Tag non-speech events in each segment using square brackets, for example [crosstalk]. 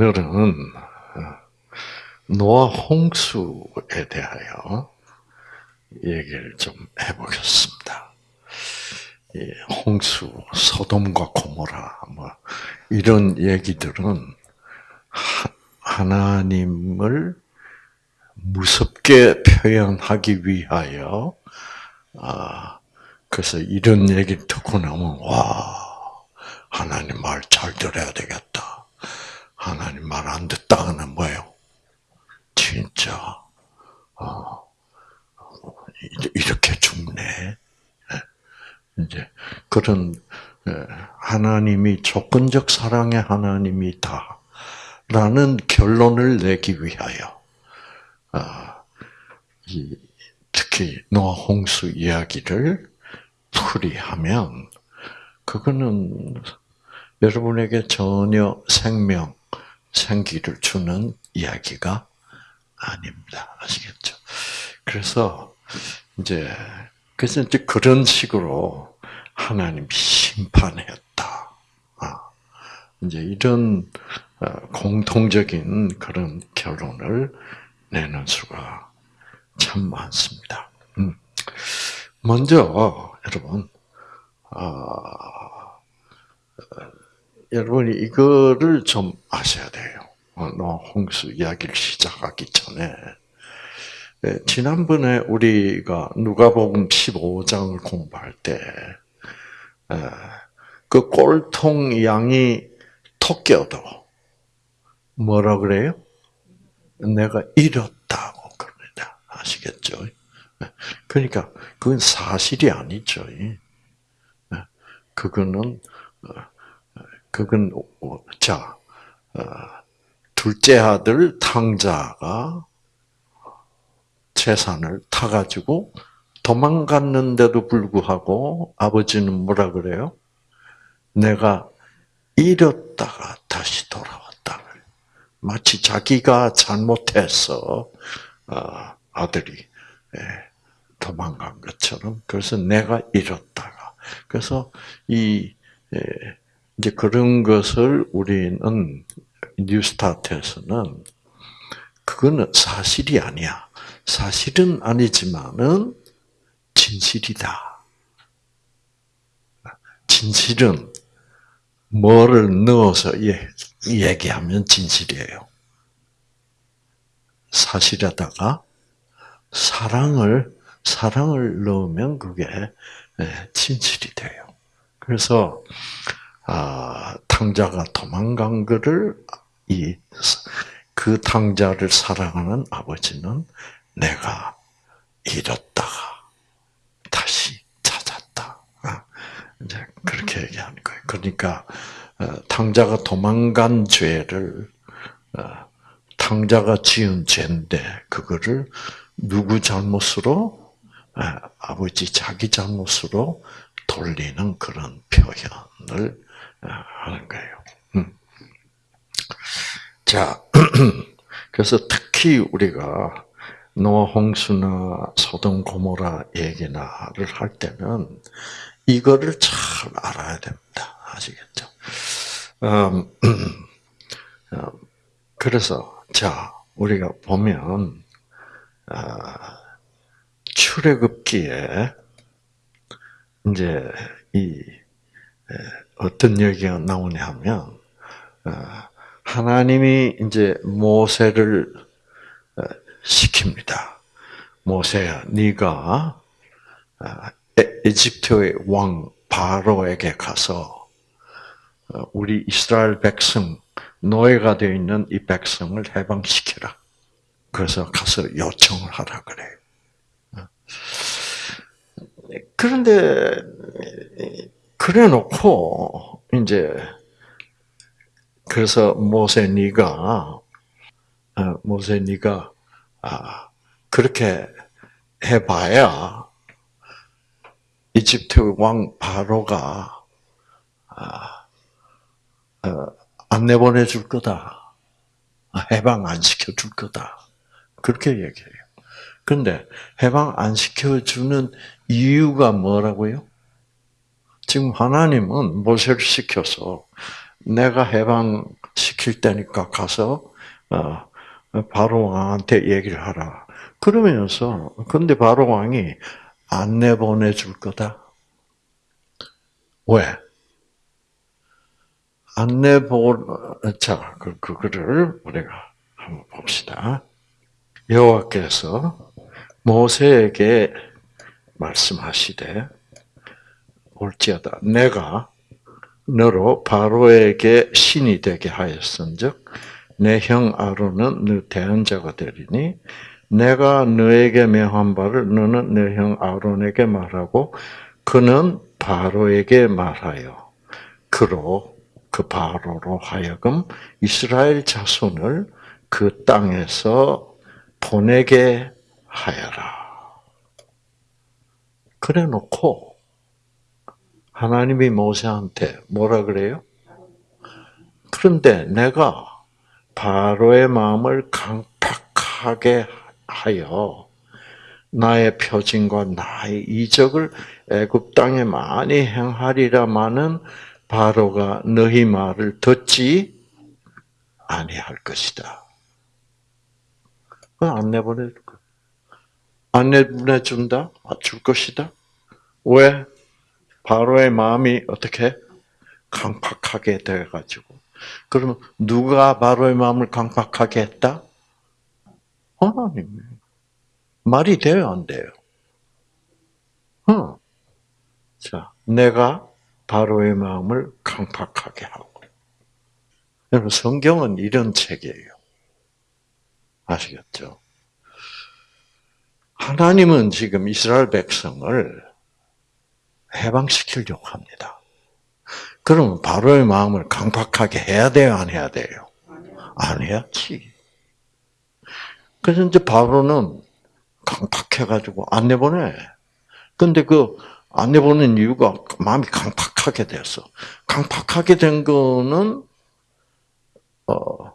오늘은 노아 홍수에 대하여 얘기를 좀 해보겠습니다. 홍수, 소돔과 고모라, 뭐 이런 얘기들은 하나님을 무섭게 표현하기 위하여 아 그래서 이런 얘기를 듣고 나면 와 하나님 말 잘 들어야 되겠다. 하나님 말 안 듣다가는 뭐예요? 진짜 어, 이렇게 죽네. 예. 이제 그런 예, 하나님이 조건적 사랑의 하나님이다라는 결론을 내기 위하여 아, 특히 노아 홍수 이야기를 풀이하면 그거는 여러분에게 전혀 생명, 생기를 주는 이야기가 아닙니다. 아시겠죠? 그래서 이제 그래서 이제 그런 식으로 하나님 심판했다. 아, 이제 이런 어, 공통적인 그런 결론을 내는 수가 참 많습니다. 음. 먼저 여러분, 아, 여러분이 이거를 좀 아셔야 돼요. 너 홍수 이야기를 시작하기 전에 예, 지난번에 우리가 누가복음 15장을 공부할 때 그 꼴통 양이 토끼어도 뭐라 그래요? 내가 잃었다고 그럽니다. 아시겠죠? 예, 그러니까 그건 사실이 아니죠. 예, 그거는 어, 그건 자 둘째 아들 탕자가 재산을 타가지고 도망갔는데도 불구하고 아버지는 뭐라 그래요? 내가 잃었다가 다시 돌아왔다. 마치 자기가 잘못해서 어, 아들이 예, 도망간 것처럼 그래서 내가 잃었다가 그래서 이 예, 이제 그런 것을 우리는 뉴스타트에서는 그거는 사실이 아니야. 사실은 아니지만은 진실이다. 진실은 뭐를 넣어서 얘기하면 진실이에요. 사실에다가 사랑을 사랑을 넣으면 그게 진실이 돼요. 그래서 아, 탕자가 도망간 것을 이 그 탕자를 사랑하는 아버지는 내가 잃었다가 다시 찾았다. 아, 이제 그렇게 얘기하는 거예요. 그러니까 어, 탕자가 도망간 죄를 어, 탕자가 지은 죄인데 그거를 누구 잘못으로 아, 아버지 자기 잘못으로 돌리는 그런 표현을 어, 하는 거예요. 음. 자, [clears throat] 그래서 특히 우리가 노아 홍수나 소돔 고모라 얘기나를 할 때는 이거를 잘 알아야 됩니다. 아시겠죠? 음, 음, [clears throat] 그래서 자 우리가 보면 아, 출애굽기에 이제 이 어떤 얘기가 나오냐면 어, 하나님이 이제 모세를 어, 시킵니다. 모세야, 네가 어, 에집트의 왕 바로에게 가서 우리 이스라엘 백성 노예가 되어 있는 이 백성을 해방시키라. 그래서 가서 요청을 하라 그래. 그런데 그래 놓고 이제 그래서 모세 네가 모세 네가 아 그렇게 해봐야 이집트 왕 바로가 아, 어, 안 내보내 줄 거다. 해방 안 시켜 줄 거다. 그렇게 얘기해요. 근데 해방 안 시켜 주는 이유가 뭐라고요? 지금 하나님은 모세를 시켜서 내가 해방시킬 테니까 가서 어, 바로 왕한테 얘기를 하라. 그러면서 근데 바로 왕이 안 내보내 줄 거다. 왜? 안 내보 자, 그 그거를 우리가 한번 봅시다. 여호와께서 모세에게 말씀하시되 올지어다 내가 너로 바로에게 신이 되게 하였은즉 내 형 아론은 너 대언자가 되리니 내가 너에게 명한 바를 너는 내 형 아론에게 말하고 그는 바로에게 말하여 그로 그 바로로 하여금 이스라엘 자손을 그 땅에서 보내게 하여라. 그래 놓고 하나님이 모세한테 뭐라 그래요? 그런데 내가 바로의 마음을 강팍하게 하여 나의 표징과 나의 이적을 애굽 땅에 많이 행하리라마는 바로가 너희 말을 듣지 아니할 것이다. 안 내보낼 거. 안 내보내준다? 아, 줄 것이다? 왜? 바로의 마음이 어떻게? 강팍하게 돼가지고. 그러면 누가 바로의 마음을 강팍하게 했다? 하나님. 말이 돼요, 안 돼요? 어. 자, 내가 바로의 마음을 강팍하게 하고. 여러분, 성경은 이런 책이에요. 아시겠죠? 하나님은 지금 이스라엘 백성을 해방시키려고 합니다. 그러면 바로의 마음을 강팍하게 해야 돼요, 안 해야 돼요? 안 해야지. 그래서 이제 바로는 강팍해가지고 안 내보내. 근데 그 안 내보낸 이유가 마음이 강팍하게 됐어. 강팍하게 된 거는 어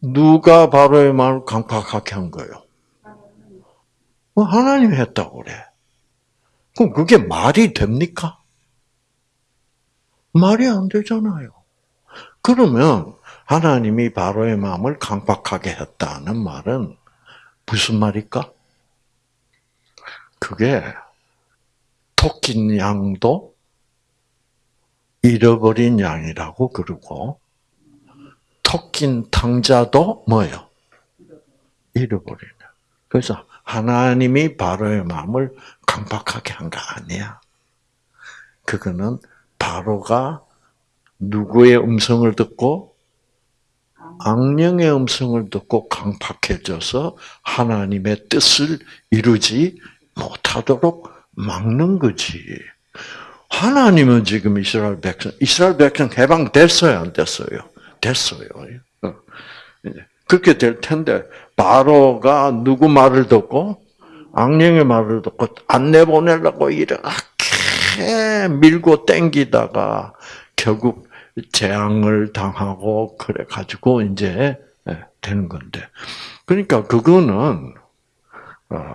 누가 바로의 마음을 강팍하게 한 거예요? 뭐 하나님이 했다고 그래. 그럼 그게 말이 됩니까? 말이 안 되잖아요. 그러면 하나님이 바로의 마음을 강박하게 했다는 말은 무슨 말일까? 그게 토낀 양도 잃어버린 양이라고 그러고 토낀 탕자도 뭐요? 잃어버리는. 그래서 하나님이 바로의 마음을 강박하게 한 거 아니야. 그거는 바로가 누구의 음성을 듣고 악령의 음성을 듣고 강팍해져서 하나님의 뜻을 이루지 못하도록 막는 거지. 하나님은 지금 이스라엘 백성, 이스라엘 백성 해방됐어요, 안 됐어요? 됐어요. 어. 그렇게 될 텐데 바로가 누구 말을 듣고 악령의 말을 듣고 안 내보내려고 이렇게 밀고 땡기다가 결국 재앙을 당하고 그래 가지고 이제 예, 되는 건데 그러니까 그거는 어,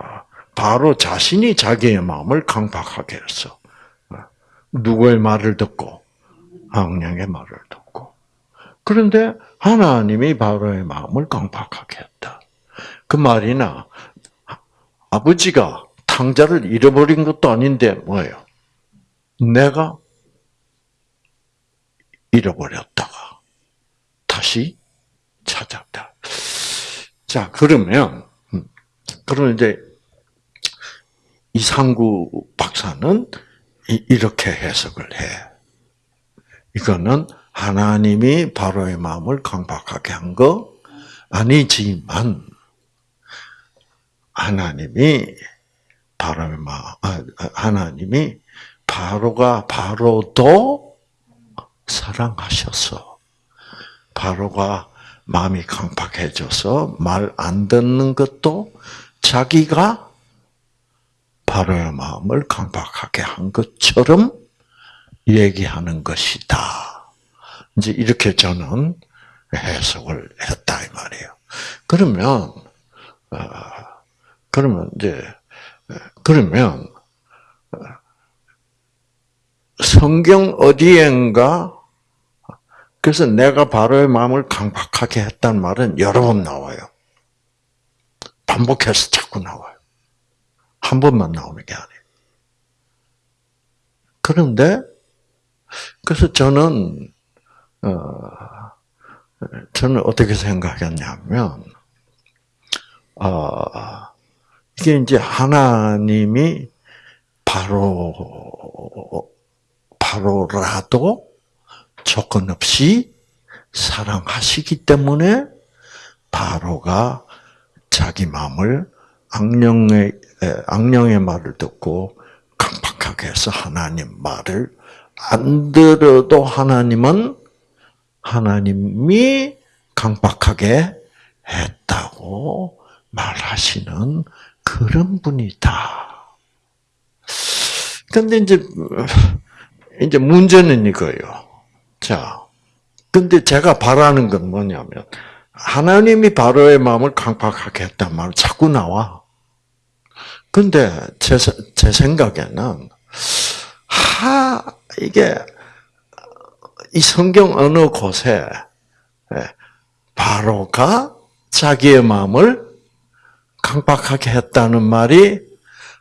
바로 자신이 자기의 마음을 강박하게 했어. 어, 누구의 말을 듣고 악령의 말을 듣고 그런데 하나님이 바로의 마음을 강박하게 했다. 그 말이나 아버지가 탕자를 잃어버린 것도 아닌데 뭐예요? 내가 잃어버렸다가 다시 찾았다. 자, 그러면 음, 그러면 이제 이상구 박사는 이렇게 해석을 해. 이거는 하나님이 바로의 마음을 강박하게 한 거 아니지만 하나님이 바로의 마음, 아, 하나님이 바로가 바로도 사랑하셔서 바로가 마음이 강팍해져서 말 안 듣는 것도 자기가 바로의 마음을 강박하게 한 것처럼 얘기하는 것이다. 이제 이렇게 저는 해석을 했다 이 말이에요. 그러면 어, 그러면 이제 그러면 성경 어디엔가 그래서 내가 바로의 마음을 강박하게 했단 말은 여러 번 나와요. 반복해서 자꾸 나와요. 한 번만 나오는 게 아니에요. 그런데 그래서 저는 어, 저는 어떻게 생각했냐면 어, 이게 이제 하나님이 바로 바로라도 조건 없이 사랑하시기 때문에 바로가 자기 마음을 악령의 악령의 말을 듣고 강박하게 해서 하나님 말을 안 들어도 하나님은 하나님이 강박하게 했다고 말하시는 그런 분이다. 근데 이제, 이제 문제는 이거예요. 자, 근데 제가 바라는 건 뭐냐면, 하나님이 바로의 마음을 강박하게 했단 말 자꾸 나와. 근데 제, 제 생각에는, 하, 이게, 이 성경 어느 곳에, 예, 바로가 자기의 마음을 강박하게 했다는 말이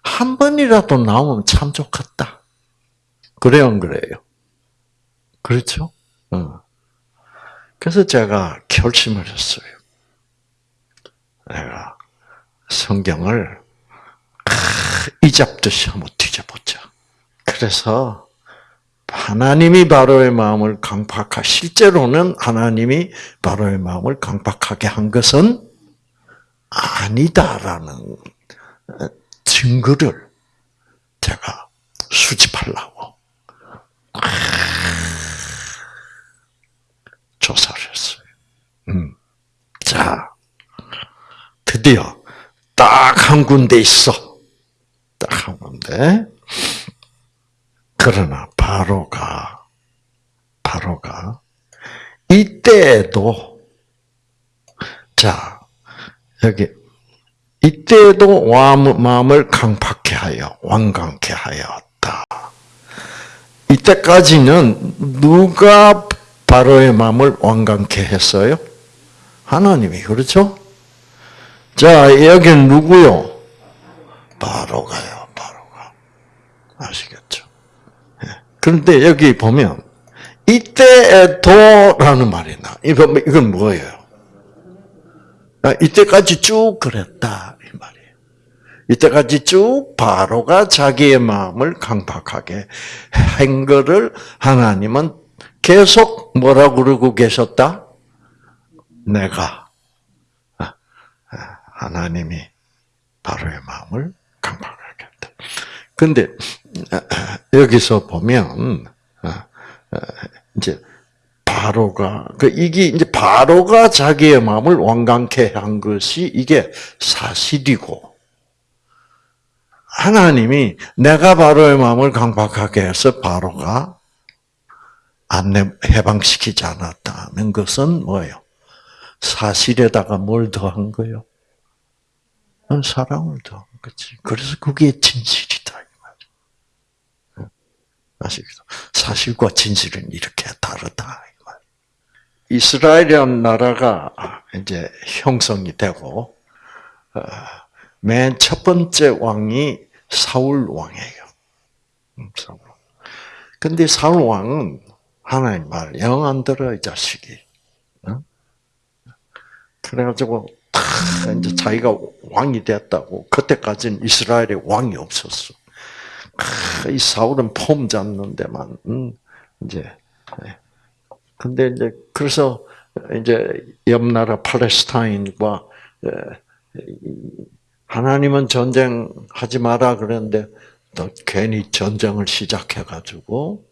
한 번이라도 나오면 참 좋겠다. 그래요, 안 그래요? 그렇죠? 어. 그래서 제가 결심을 했어요. 내가 성경을 이 잡듯이 한번 뒤져보자. 그래서 하나님이 바로의 마음을 강박하 실제로는 하나님이 바로의 마음을 강박하게 한 것은 아니다라는 증거를 제가 수집하려고 조사를 했어요. 음. 자, 드디어 딱 한 군데 있어. 딱 한 군데. 그러나 바로가 바로가 이때에도 자 여기 이때도 마음을 강팍해 하여 완강케 하였다. 이때까지는 누가 바로의 마음을 완강케 했어요? 하나님이 그렇죠? 자 여기는 누구요? 바로가요, 바로가? 예. 그런데 여기 보면 이때에도라는 말이 나. 이건 뭐예요? 아, 이때까지 쭉 그랬다 이 말이에요. 이때까지 쭉 바로가 자기의 마음을 강박하게 한 거를 하나님은 계속 뭐라고 그러고 계셨다? 내가 아, 아, 하나님이 바로의 마음을 강박하게 했다. 근데 여기서 보면 이제 바로가 그 이게 이제 바로가 자기의 마음을 완강케 한 것이 이게 사실이고 하나님이 내가 바로의 마음을 강박하게 해서 바로가 안내 해방시키지 않았다는 것은 뭐예요? 사실에다가 뭘 더한 거요? 사랑을 더한 거지. 그래서 그게 말. 아시겠죠? 사실과 진실은 이렇게 다르다. 이스라엘이라는 나라가 이제 형성이 되고 어, 맨첫 번째 왕이 사울 왕이에요. 음. 근데 사울 왕은 하나님 말 영 안 들어 이 자식이. 그래가지고 이제 자기가 왕이 됐다고 그때까지는 이스라엘에 왕이 없었어. 이 사울은 폼 잡는 데만 음, 이제 네. 근데 이제 그래서 이제 옆 나라 팔레스타인과 하나님은 전쟁하지 마라 그랬는데 또 괜히 전쟁을 시작해 가지고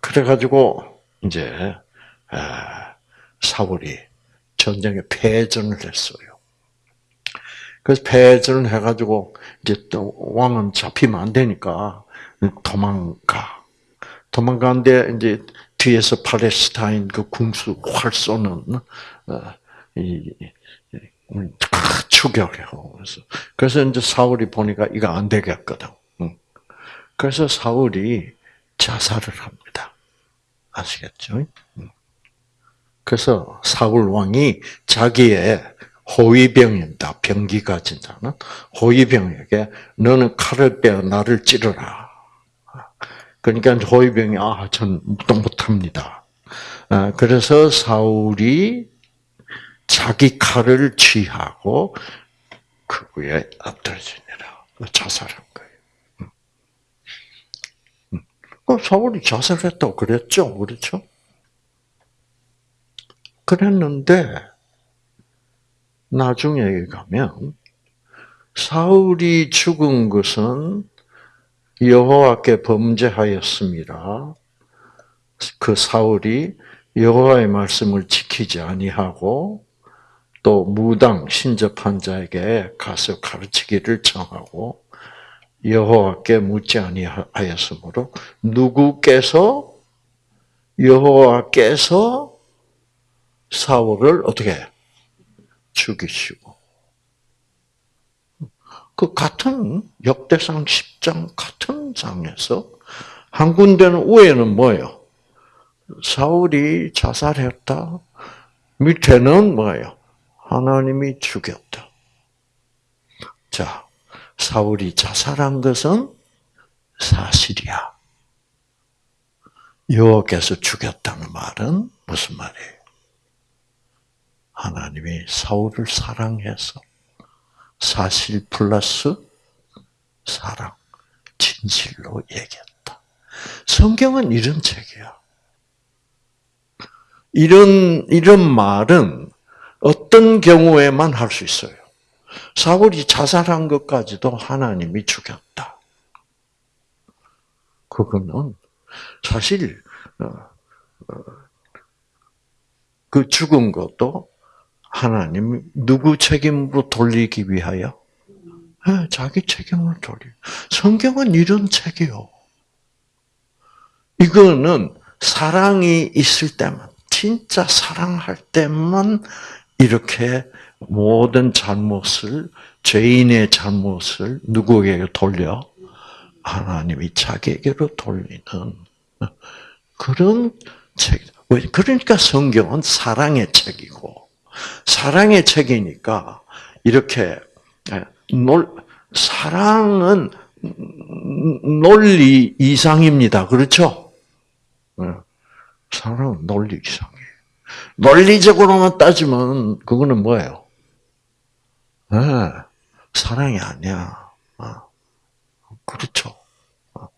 그래 가지고 이제 사울이 전쟁에 패전을 했어요. 그래서 패전을 해가지고 이제 또 왕은 잡히면 안 되니까 도망가. 도망가는데 이제 뒤에서 팔레스타인 그 궁수 활 쏘는 어, 이 추격해요. 그래서 그래서 이제 사울이 보니까 이거 안 되겠거든. 그래서 사울이 자살을 합니다. 아시겠죠? 음. 그래서 사울 왕이 자기의 호위병입니다. 병기가 진짜는 호위병에게 너는 칼을 빼어 나를 찌르라. 그러니까 호위병이 아, 전 묵동 못합니다. 아, 그래서 사울이 자기 칼을 취하고 그 위에 엎드러지니라. 자살한 거예요. 그 사울이 자살했다고 그랬죠, 그렇죠? 그랬는데 나중에 가면 사울이 죽은 것은 여호와께 범죄하였습니다. 그 사울이 여호와의 말씀을 지키지 아니하고 또 무당 신접한 자에게 가서 가르치기를 청하고 여호와께 묻지 아니하였으므로 누구께서 여호와께서 사울을 어떻게 죽이시고 그 같은 역대상 10장 같은 장에서 한 군데는 위에는 뭐예요? 사울이 자살했다. 밑에는 뭐예요? 하나님이 죽였다. 자, 사울이 자살한 것은 사실이야. 여호와께서 죽였다는 말은 무슨 말이에요? 하나님이 사울을 사랑해서 사실 플러스 사랑, 진실로 얘기했다. 성경은 이런 책이야. 이런, 이런 말은 어떤 경우에만 할 수 있어요. 사울이 자살한 것까지도 하나님이 죽였다. 그거는 사실 어, 어, 그 죽은 것도 하나님 누구 책임으로 돌리기 위하여? 네, 자기 책임을 돌리. 성경은 이런 책이요. 이거는 사랑이 있을 때만, 진짜 사랑할 때만 이렇게 모든 잘못을, 죄인의 잘못을 누구에게 돌려? 하나님이 자기에게로 돌리는 그런 책. 그러니까 성경은 사랑의 책이고, 사랑의 책이니까 이렇게 놀 사랑은 논리 이상입니다. 그렇죠? 네. 사랑은 논리 이상이에요. 논리적으로만 따지면 그거는 뭐예요? 네. 사랑이 아니야. 어. 그렇죠. 어.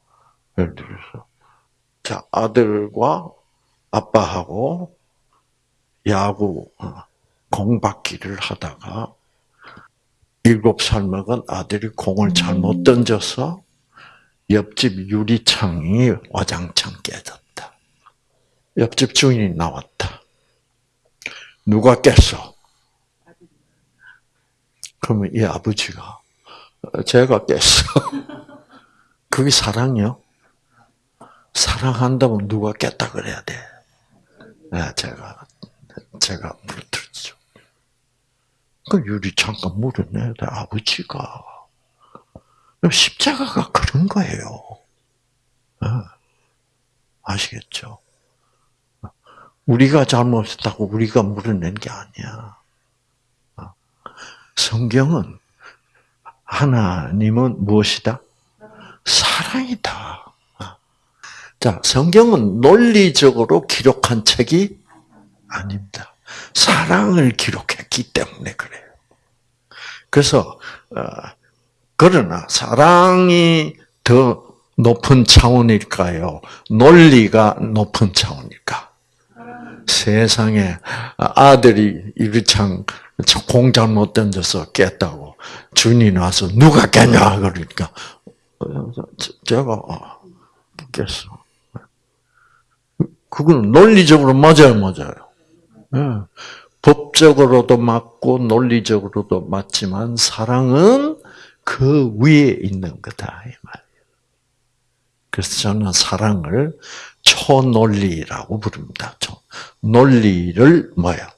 예를 들어서 자 아들과 아빠하고 야구 어, 공받기를 하다가 일곱 살 먹은 아들이 공을 잘못 던져서 옆집 유리창이 와장창 깨졌다. 옆집 주인이 나왔다. 누가 깼어? 그러면 이 아버지가 제가 깼어. [laughs] 그게 사랑이요? 사랑한다면 누가 깼다 그래야 돼. 네, 제가 제가. 그 유리창가 물을 돼, 아버지가. 십자가가 그런 거예요. 네. 아시겠죠? 우리가 잘못했다고 우리가 물어낸 게 아니야. 성경은 하나님은 무엇이다? 사랑이다. 자, 성경은 논리적으로 기록한 책이 아닙니다. 사랑을 기록 했기 때문에 그래요. 그래서 어, 그러나 사랑이 더 높은 차원일까요? 논리가 높은 차원일까? 세상에 아들이 유리창 공 잘못 던져서 깼다고 주인이 와서 누가 깼냐 그러니까 제가 어, 깼어. 그건 논리적으로 맞아요, 맞아요. 네. 법적으로도 맞고 논리적으로도 맞지만 사랑은 그 위에 있는 거다 이 말이에요. 그래서 저는 사랑을 초논리라고 부릅니다. 논리를 뭐야?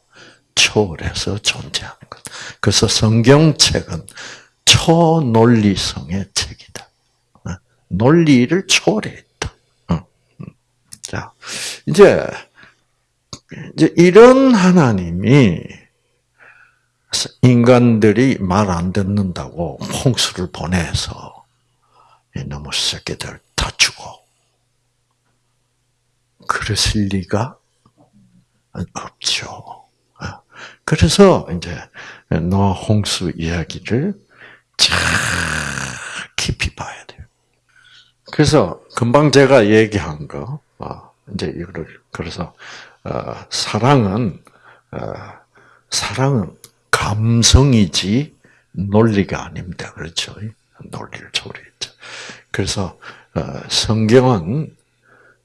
초월해서 존재하는 것. 그래서 성경책은 초논리성의 책이다. 어? 논리를 초월했다. 어. 자, 이제 이제 이런 하나님이 인간들이 말 안 듣는다고 홍수를 보내서 너무 새끼들 다 죽어. 그랬을 리가 없죠. 그래서 이제 노아 홍수 이야기를 잘 깊이 봐야 돼요. 그래서 금방 제가 얘기한 거, 어, 이제 이거를 그래서 어, 사랑은 어, 사랑은 감성이지 논리가 아닙니다. 그렇죠? 논리를 초월했죠. 그래서 성경은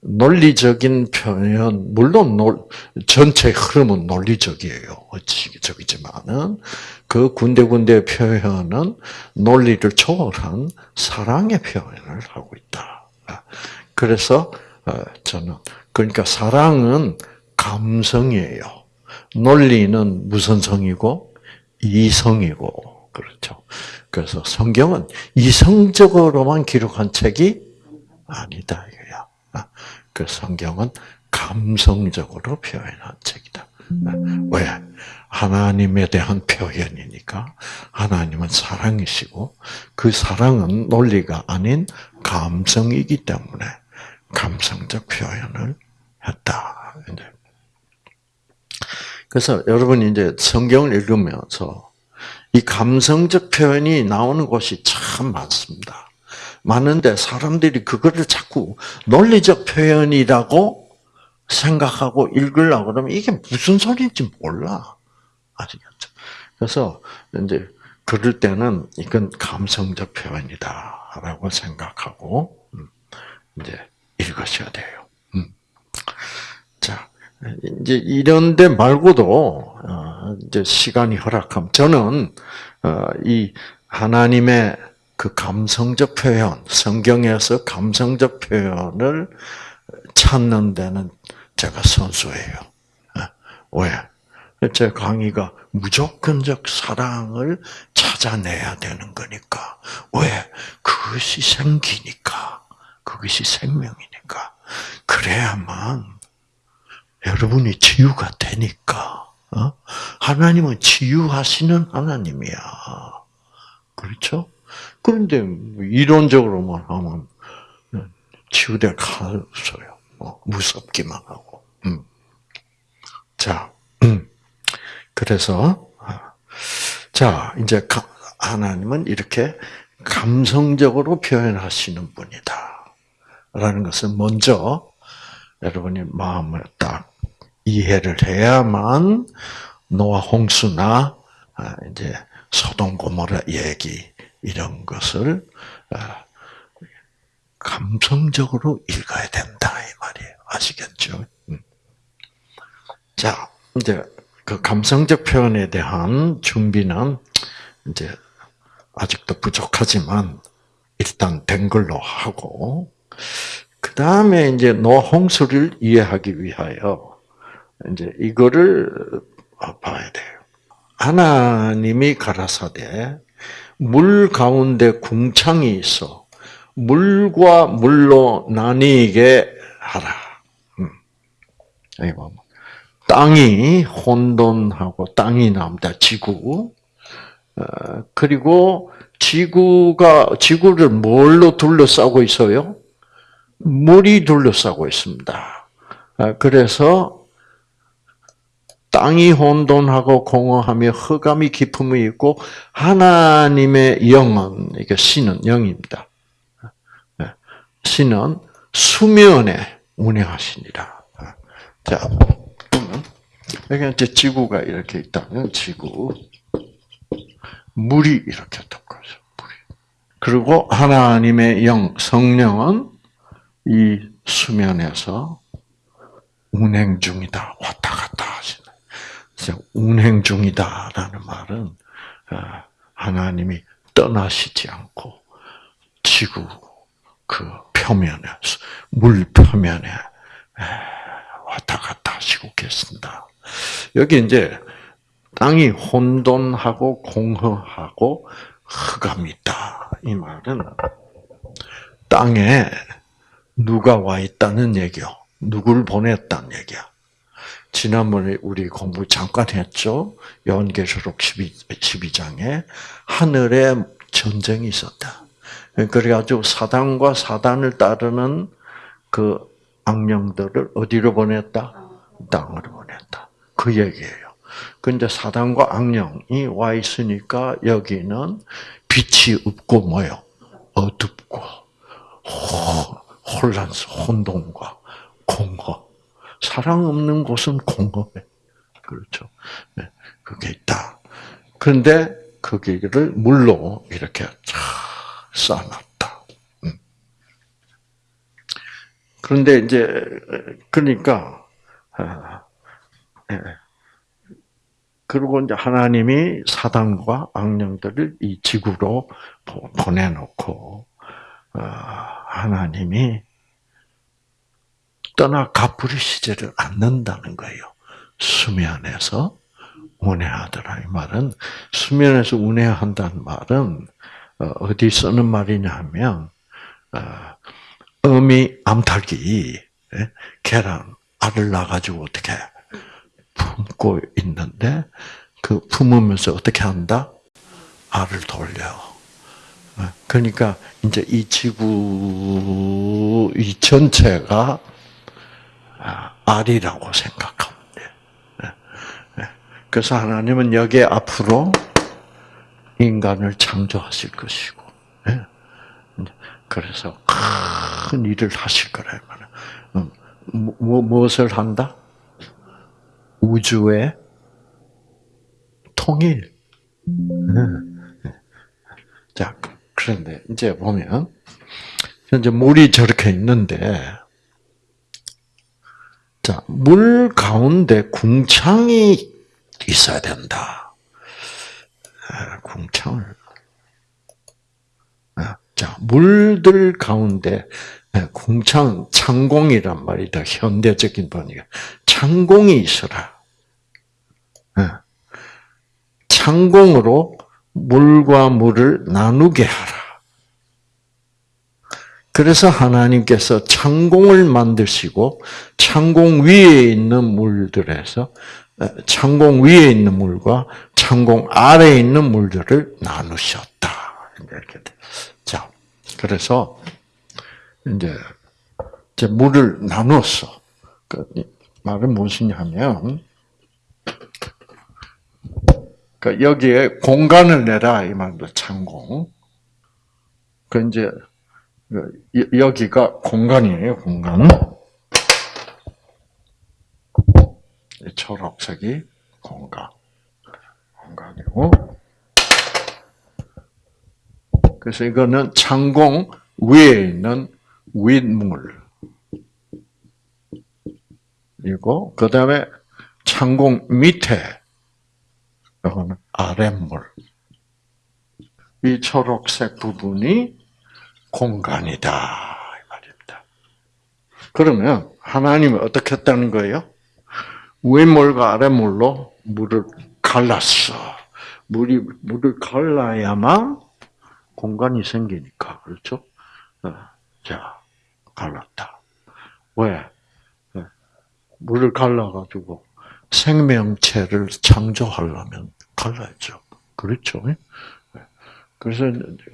논리적인 표현, 물론 논, 전체 흐름은 논리적이에요. 어지적이지만은 그 군데군데 표현은 논리를 초월한 사랑의 표현을 하고 있다. 그래서 어, 저는 그러니까 사랑은 감성이에요. 논리는 무슨 성이고 이성이고 그렇죠. 그래서 성경은 이성적으로만 기록한 책이 아니다 이거야. 그 성경은 감성적으로 표현한 책이다. 왜? 하나님에 대한 표현이니까 하나님은 사랑이시고 그 사랑은 논리가 아닌 감성이기 때문에 감성적 표현을 했다. 그래서 여러분이 이제 성경을 읽으면서 이 감성적 표현이 나오는 곳이 참 많습니다. 많은데 사람들이 그거를 자꾸 논리적 표현이라고 생각하고 읽으려고 그러면 이게 무슨 소리인지 몰라. 아시겠죠? 그래서 이제 그럴 때는 이건 감성적 표현이다라고 생각하고 음, 이제 읽으셔야 돼요. 음. 자, 이제 이런 데 말고도 어, 이제 시간이 허락함. 저는 어, 이 하나님의 그 감성적 표현, 성경에서 감성적 표현을 찾는 데는 제가 선수예요. 어, 왜? 제 강의가 무조건적 사랑을 찾아내야 되는 거니까. 왜? 그것이 생기니까. 그것이 생명이니까. 그래야만 여러분이 치유가 되니까. 어? 하나님은 치유하시는 하나님이야. 그렇죠? 그런데 뭐 이론적으로만 하면 치유될 가능성요 뭐 무섭기만 하고. 음. 자, 음. 그래서 자 이제 하나님은 이렇게 감성적으로 표현하시는 분이다. 라는 것을 먼저 여러분이 마음을 딱 이해를 해야만 노아 홍수나 아, 이제 소돔 고모라 얘기 이런 것을 아, 감성적으로 읽어야 된다 이 말이에요. 아시겠죠? 음. 자, 이제 그 감성적 표현에 대한 준비는 이제 아직도 부족하지만 일단 된 걸로 하고 그 다음에 이제 노홍수를 이해하기 위하여 이제 이거를 봐야 돼요. 하나님이 가라사대 물 가운데 궁창이 있어 물과 물로 나뉘게 하라. 음. 땅이 혼돈하고 땅이 나옵니다. 지구. 어, 그리고 지구가 지구를 뭘로 둘러싸고 있어요? 물이 둘러싸고 있습니다. 어, 그래서 땅이 혼돈하고 공허하며 흑암이 깊음이 있고 하나님의 영은 이게 신은 영입니다. 네. 신은 수면에 운행하시니라. 자, 여기 이제 지구가 이렇게 있다면 지구, 물이 이렇게 덮어져. 물이. 그리고 하나님의 영, 성령은 이 수면에서 운행 중이다, 왔다 갔다 하시는. 운행 중이다라는 말은 어, 하나님이 떠나시지 않고 지구 그 표면에 물 표면에 왔다 갔다 하시고 계신다. 여기 이제 땅이 혼돈하고 공허하고 흑암이 있다. 이 말은 땅에 누가 와 있다는 얘기요. 누굴 보냈단 얘기야. 지난번에 우리 공부 잠깐 했죠. 요한계시록 12, 12장에 하늘에 전쟁이 있었다. 그래가지고 사단과 사단을 따르는 그 악령들을 어디로 보냈다? 땅으로 보냈다. 그 얘기예요. 근데 사단과 악령이 와 있으니까 여기는 빛이 없고 뭐요? 어둡고 혼란스, 혼돈과 공허. 사랑 없는 곳은 공허해. 그렇죠. 네, 그게 있다. 그런데 거기를 물로 이렇게 쫙 쌓아놨다. 음. 그런데 이제 그러니까 아, 예. 그리고 이제 하나님이 사단과 악령들을 이 지구로 보내놓고 아, 하나님이 떠나 갚으시지를 않는다는 거예요. 수면에서 운해하더라. 이 말은 수면에서 운해한다는 말은 어, 어디 쓰는 말이냐 하면 어, 어미 암탉이 예, 계란 알을 낳아가지고 어떻게 품고 있는데 그 품으면서 어떻게 한다? 알을 돌려. 어, 그러니까 이제 이 지구 이 전체가 아, 알이라고 돼. 예, 예. 그래서 하나님은 여기에 앞으로 인간을 창조하실 것이고, 예. 그래서 큰 일을 하실 거라 음, 뭐, 무엇을 한다? 우주의 통일. 자, 그런데 이제 보면 현재 물이 저렇게 있는데 자, 물 가운데 궁창이 있어야 된다. 아, 궁창을. 아, 자, 물들 가운데 아, 궁창, 창공이란 말이다. 현대적인 번역. 창공이 있어라. 창공으로 물과 물을 나누게 하라. 그래서 하나님께서 창공을 만드시고 창공 위에 있는 물들에서 창공 위에 있는 물과 창공 아래에 있는 물들을 나누셨다. 이렇게 자, 그래서 이제 이제 물을 나눴어. 그 말은 무엇이냐면 그 여기에 공간을 내라 이 말도 창공. 그 이제 여기가 공간이에요, 공간. 초록색이 공간. 공간이고. 그래서 이거는 창공 위에 있는 윗물. 이고, 그 다음에 창공 밑에, 이거는 아랫물. 이 초록색 부분이 공간이다. 이 말입니다. 그러면 하나님은 어떻게 했다는 거예요? 윗물과 아랫물로 물을 갈랐어. 물이, 물을 갈라야만 공간이 생기니까. 그렇죠? 어, 자, 갈랐다. 왜? 어, 물을 갈라가지고 생명체를 창조하려면 갈라야죠. 그렇죠? 네. 그래서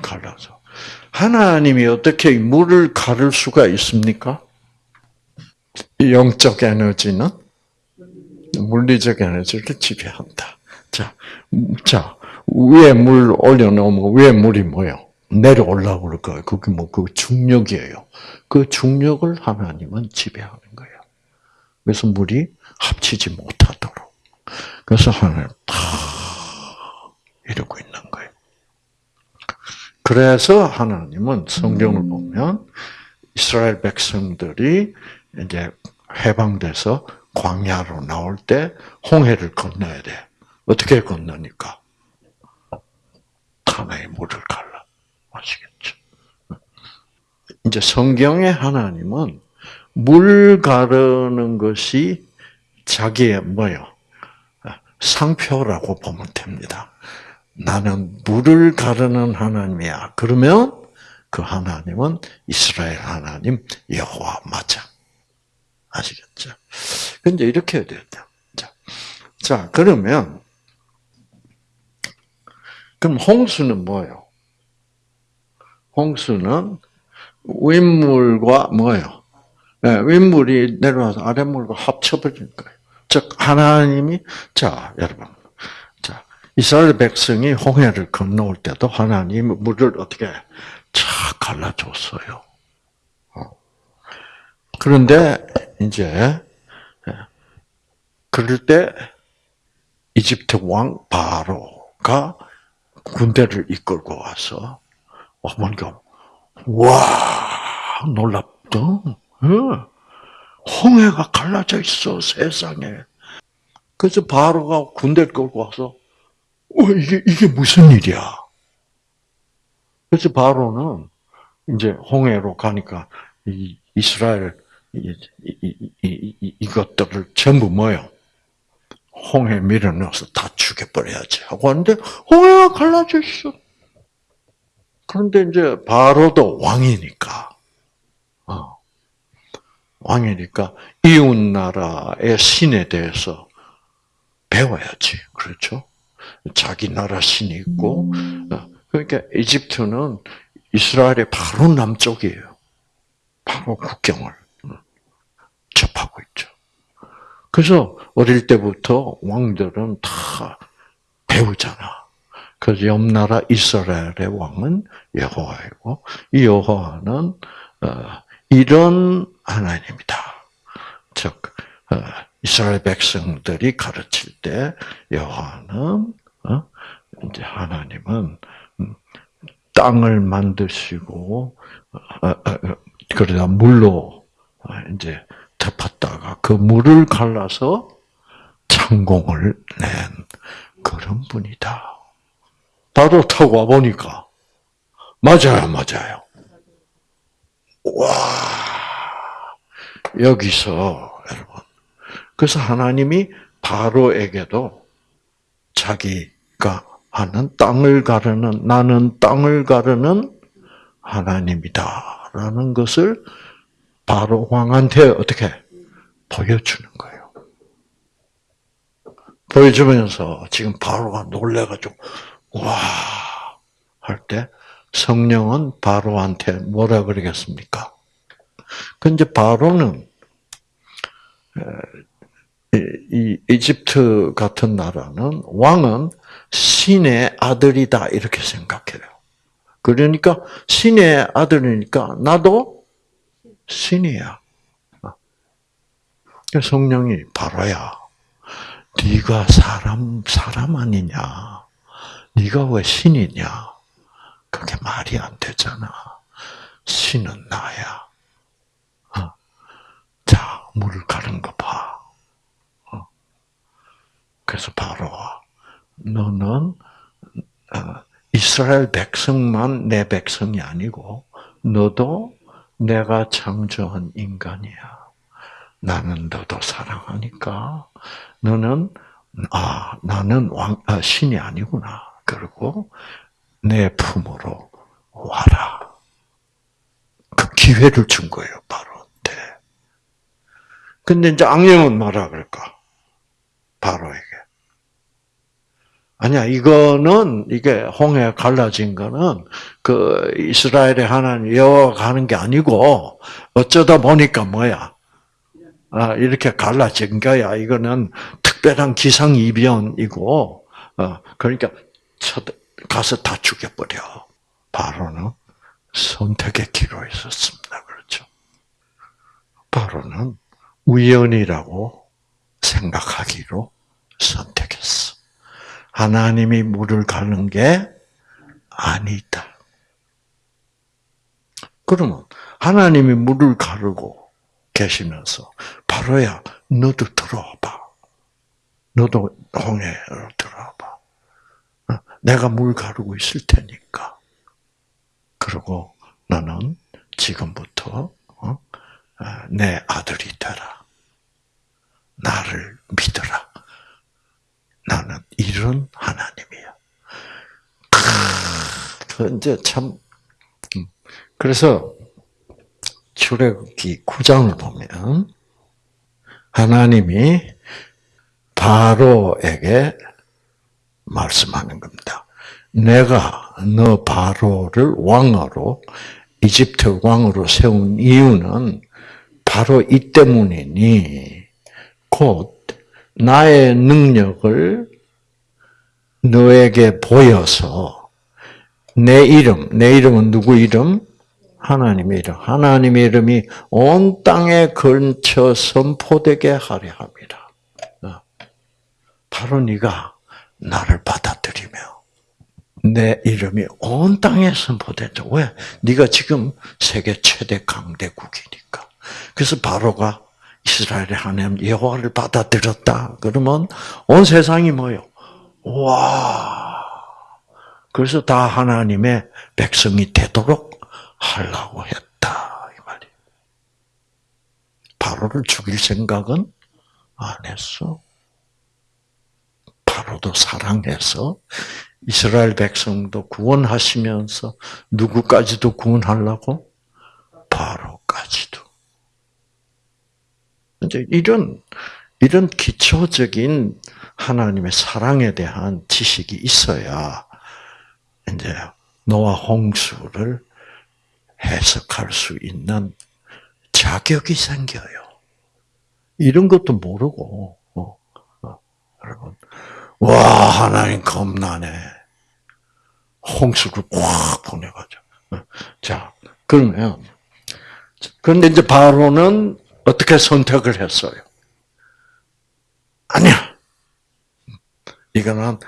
갈라서. 하나님이 어떻게 물을 가를 수가 있습니까? 영적 에너지는 물리적 에너지를 지배한다. 자, 자, 위에 물 올려놓으면 위에 물이 뭐요? 내려올라고 그럴 거예요. 그게 뭐, 그 중력이에요. 그 중력을 하나님은 지배하는 거예요. 그래서 물이 합치지 못하도록. 그래서 하나님 다 이러고 있는. 그래서 하나님은 성경을 음. 보면 이스라엘 백성들이 이제 해방돼서 광야로 나올 때 홍해를 건너야 돼. 어떻게 건너니까? 하나의 물을 갈라. 아시겠죠? 이제 성경의 하나님은 물 가르는 것이 자기의 뭐요? 상표라고 보면 됩니다. 나는 물을 가르는 하나님이야. 그러면 그 하나님은 이스라엘 하나님 여호와 맞아. 아시겠죠? 근데 이렇게 해야 돼요. 자, 자 그러면 그럼 홍수는 뭐예요? 홍수는 윗물과 뭐예요? 네, 윗물이 내려와서 아랫물과 합쳐버리는 거예요. 즉 하나님이 자 여러분 자 이스라엘 백성이 홍해를 건너올 때도 하나님 물을 어떻게 쫙 갈라줬어요. 어. 그런데 이제 예, 그럴 때 이집트 왕 바로가 군대를 이끌고 와서 어머니가 와 놀랍죠. 홍해가 갈라져 있어 세상에. 그래서 바로가 군대를 끌고 와서 어, 이게 이게 무슨 일이야? 그래서 바로는 이제 홍해로 가니까 이 이스라엘 이, 이, 이, 이것들을 전부 뭐요? 홍해 밀어 넣어서 다 죽여버려야지 하고 하는데 홍해가 갈라져 있어. 그런데 이제 바로도 왕이니까 어. 왕이니까 이웃 나라의 신에 대해서 배워야지. 그렇죠? 자기 나라 신이 있고 어. 그러니까 이집트는 이스라엘의 바로 남쪽이에요. 바로 국경을 접하고 있죠. 그래서 어릴 때부터 왕들은 다 배우잖아. 그래서 옆 나라 이스라엘의 왕은 여호와이고 이 여호와는 어, 이런 하나님이다. 즉 어, 이스라엘 백성들이 가르칠 때 여호와는 어, 이제 하나님은 음, 땅을 만드시고 그러다 물로 이제 덮었다가 그 물을 갈라서 창공을 낸 그런 분이다. 바로 타고 와 보니까 맞아요, 맞아요. 와 여기서 여러분 그래서 하나님이 바로에게도 자기가 하는 땅을 가르는 나는 땅을 가르는 하나님이다라는 것을 바로 왕한테 어떻게 보여주는 거예요. 보여주면서 지금 바로가 놀래가지고 와 할 때 성령은 바로한테 뭐라 그러겠습니까? 근데 바로는 이 이집트 같은 나라는 왕은 신의 아들이다 이렇게 생각해요. 그러니까 신의 아들이니까 나도 신이야. 성령이 바로야. 네가 사람 사람 아니냐? 네가 왜 신이냐? 그게 말이 안 되잖아. 신은 나야. 어. 자, 물을 가른 거 봐. 어. 그래서 바로 너는 어, 이스라엘 백성만 내 백성이 아니고 너도 내가 창조한 인간이야. 나는 너도 사랑하니까 너는 아 나는 왕 아, 신이 아니구나. 그리고 내 품으로 와라. 그 기회를 준 거예요, 바로한테. 근데 이제 악령은 뭐라 그럴까? 바로에게. 아니야, 이거는, 이게 홍해 갈라진 거는, 그, 이스라엘의 하나님 여호와가 하는 게 아니고, 어쩌다 보니까 뭐야? 아, 이렇게 갈라진 거야. 이거는 특별한 기상 이변이고, 어, 그러니까 가서 다 죽여버려. 바로는 선택의 기로에 섰습니다. 그렇죠? 바로는 우연이라고 생각하기로 선택했어. 하나님이 물을 가는 게 아니다. 그러면 하나님이 물을 가르고 계시면서 바로야 너도 들어와봐. 너도 홍해로 들어와봐. 내가 물 가르고 있을 테니까. 그리고 너는 지금부터 어? 아, 내 아들이 되라. 나를 믿어라. 나는 이런 하나님이야. 그 이제 참 음. 그래서 출애굽기 9장을 보면 하나님이 바로에게 말씀하는 겁니다. 내가 너 바로를 왕으로 이집트 왕으로 세운 이유는 바로 이 때문이니 곧 나의 능력을 너에게 보여서 내 이름, 내 이름은 누구 이름? 하나님의 이름. 하나님의 이름이 온 땅에 걸쳐 선포되게 하려 합니다. 어. 바로 네가 나를 받아들이며 내 이름이 온 땅에 선포된다. 왜? 네가 지금 세계 최대 강대국이니까. 그래서 바로가 이스라엘의 하나님 여호와를 받아들였다. 그러면 온 세상이 뭐요? 와. 그래서 다 하나님의 백성이 되도록 하려고 했다 이 말이에요. 바로를 죽일 생각은 안 했어. 바로도 사랑해서 이스라엘 백성도 구원하시면서 누구까지도 구원하려고 바로까지도. 이제 이런 이런 기초적인 하나님의 사랑에 대한 지식이 있어야 이제 노아 홍수를 해석할 수 있는 자격이 생겨요. 이런 것도 모르고 어, 어, 여러분 와 하나님 겁나네. 홍수를 꽉 보내가지고 어, 자 그러면 그런데 이제 바로는 어떻게 선택을 했어요? 아니야. 이거는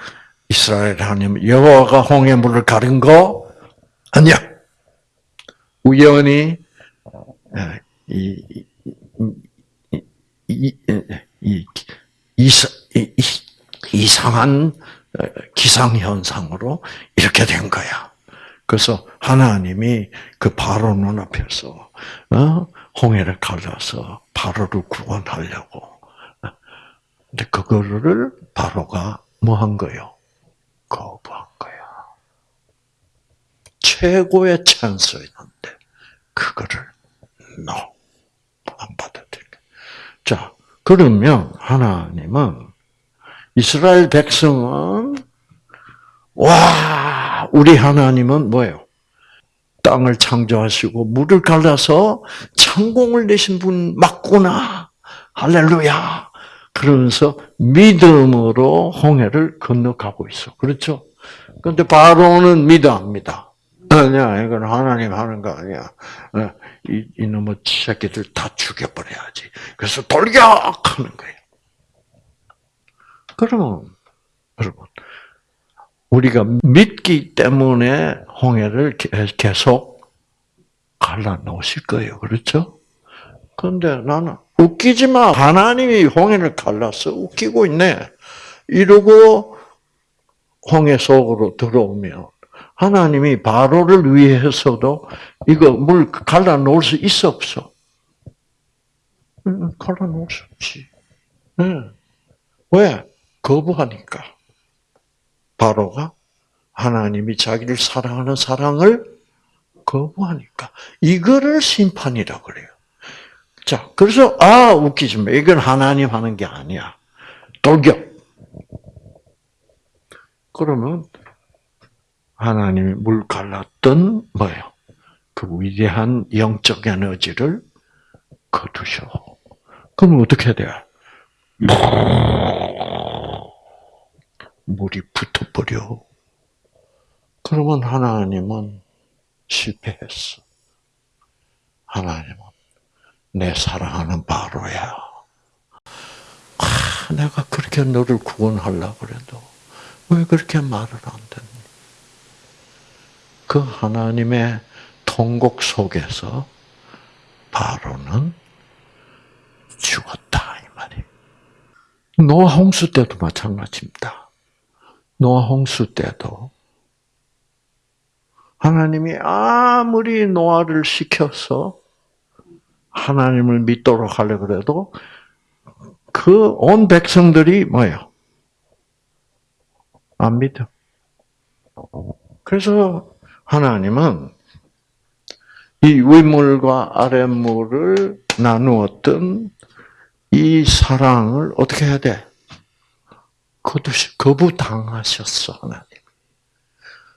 이스라엘 하나님 여호와가 홍해 물을 가른 거 아니야. 우연히 예, 이, 이, 이, 이, 이, 이 상한 기상 현상으로 이렇게 된 거야. 그래서 하나님이 그 바로 눈앞에서 어? 홍해를 갈라서 바로를 구원하려고. 근데 그거를 바로가 뭐 한 거요? 거부한 거야. 최고의 찬스였는데 그거를 no 안 받아들여. 자 그러면 하나님은 이스라엘 백성은 와 우리 하나님은 뭐예요? 땅을 창조하시고 물을 갈라서 창공을 내신 분 맞구나. 할렐루야. 그러면서 믿음으로 홍해를 건너가고 있어. 그렇죠? 근데 바로는 믿어 합니다. 아니야, 이건 하나님 하는 거 아니야. 어, 이, 이놈의 새끼들 다 죽여버려야지. 그래서 돌격 하는 거예요. 그러면, 여러분, 우리가 믿기 때문에 홍해를 계속 갈라 놓으실 거예요. 그렇죠? 그런데 나는 웃기지 마. 하나님이 홍해를 갈라서 웃기고 있네. 이러고 홍해 속으로 들어오면 하나님이 바로를 위해서도 이거 물 갈라 놓을 수 있어 없어? 갈라 놓을 수 없지. 왜? 거부하니까. 바로가 하나님이 자기를 사랑하는 사랑을 거부하니까 이거를 심판이라 그래요. 자, 그래서 아 웃기지 마. 이건 하나님 하는 게 아니야. 돌격. 그러면 하나님이 물 갈랐던 뭐예요? 그 위대한 영적 에너지를 거두셔. 그럼 어떻게 돼? 물이 붙어버려. 그러면 하나님은 실패했어. 하나님은 내 사랑하는 바로야. 아, 내가 그렇게 너를 구원하려고 그래도 왜 그렇게 말을 안 듣니? 그 하나님의 통곡 속에서 바로는 죽었다 이 말이. 노아 홍수 때도 마찬가지입니다. 노아 홍수 때도 하나님이 아무리 노아를 시켜서 하나님을 믿도록 하려 그래도 그 온 백성들이 뭐예요? 안 믿어. 그래서 하나님은 이 윗물과 아랫물을 나누었던 이 사랑을 어떻게 해야 돼? 거부당하셨어, 하나님.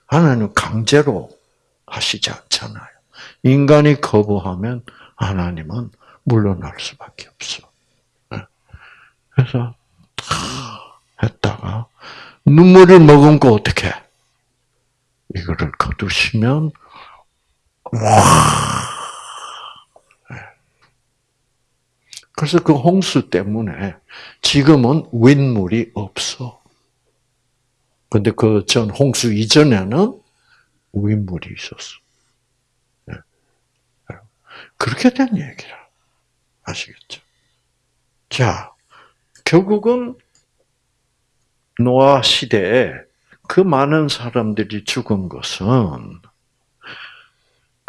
하나님 강제로 하시지 않잖아요. 인간이 거부하면 하나님은 물러날 수밖에 없어. 네. 그래서 했다가 눈물을 머금고 어떻게 이거를 거두시면 와. 네. 그래서 그 홍수 때문에 지금은 윗물이 없어. 근데 그 전 홍수 이전에는 윗물이 있었어. 네. 그렇게 된 얘기라. 아시겠죠? 자, 결국은 노아 시대에 그 많은 사람들이 죽은 것은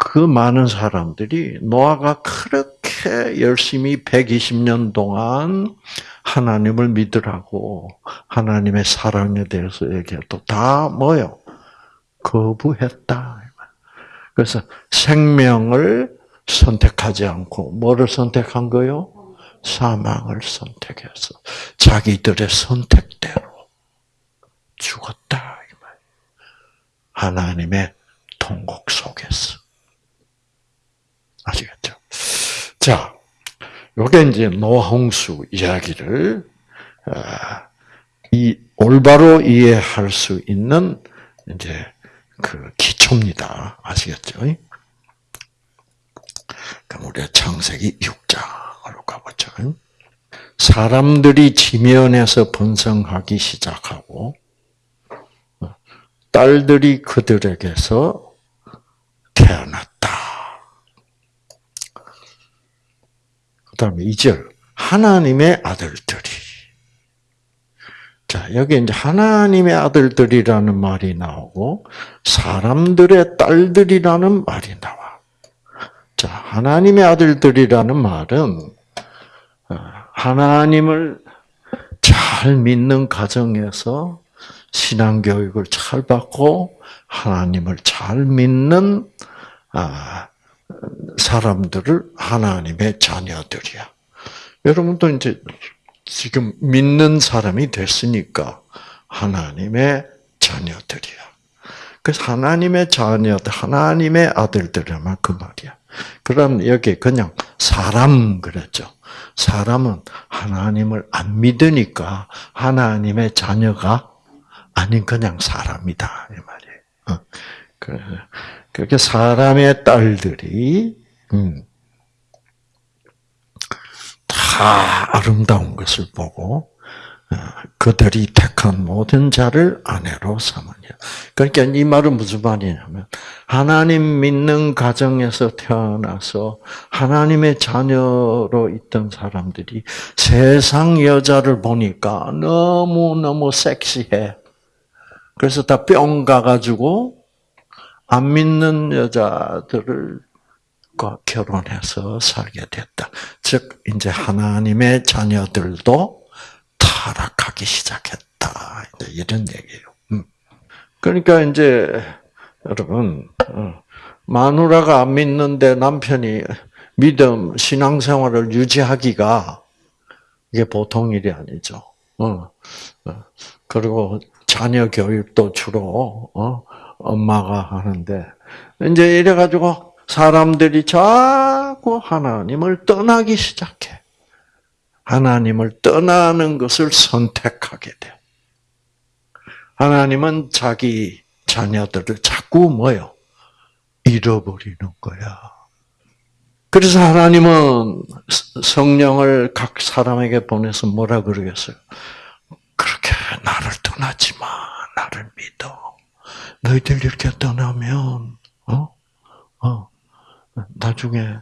그 많은 사람들이 노아가 그렇게 열심히 120년 동안 하나님을 믿으라고 하나님의 사랑에 대해서 얘기해도 다 뭐요? 거부했다. 그래서 생명을 선택하지 않고 뭐를 선택한 거요? 사망을 선택해서 자기들의 선택대로 죽었다. 하나님의 통곡 속에서. 아시겠죠? 자, 요게 이제 노홍수 이야기를 아, 이 올바로 이해할 수 있는 이제 그 기초입니다. 아시겠죠? 그럼 우리가 창세기 6장으로 가보죠. 사람들이 지면에서 번성하기 시작하고 딸들이 그들에게서 태어났다. 그 다음에 2절. 하나님의 아들들이. 자, 여기 이제 하나님의 아들들이라는 말이 나오고, 사람들의 딸들이라는 말이 나와. 자, 하나님의 아들들이라는 말은, 어, 하나님을 잘 믿는 가정에서 신앙교육을 잘 받고, 하나님을 잘 믿는, 아, 사람들을 하나님의 자녀들이야. 여러분도 이제 지금 믿는 사람이 됐으니까 하나님의 자녀들이야. 그래서 하나님의 자녀들, 하나님의 아들들이란 그 말이야. 그럼 여기 그냥 사람 그랬죠. 사람은 하나님을 안 믿으니까 하나님의 자녀가 아닌 그냥 사람이다 이 말이에요. 어. 그렇게 사람의 딸들이 음, 다 아름다운 것을 보고 어, 그들이 택한 모든 자를 아내로 삼으냐. 그러니까 이 말은 무슨 말이냐면 하나님 믿는 가정에서 태어나서 하나님의 자녀로 있던 사람들이 세상 여자를 보니까 너무 너무 섹시해. 그래서 다 뿅 가가지고 안 믿는 여자들을 결혼해서 살게 됐다. 즉 이제 하나님의 자녀들도 타락하기 시작했다. 이런 얘기예요. 음. 그러니까 이제 여러분 어, 마누라가 안 믿는데 남편이 믿음 신앙생활을 유지하기가 이게 보통 일이 아니죠. 어, 어. 그리고 자녀 교육도 주로 엄마가 하는데 이제 이래 가지고 사람들이 자꾸 하나님을 떠나기 시작해. 하나님을 떠나는 것을 선택하게 돼. 하나님은 자기 자녀들을 자꾸 뭐요? 잃어버리는 거야. 그래서 하나님은 성령을 각 사람에게 보내서 뭐라 그러겠어요? 그렇게 나를 떠나지 마. 나를 믿어. 너희들 이렇게 떠나면, 어? 어? 나중에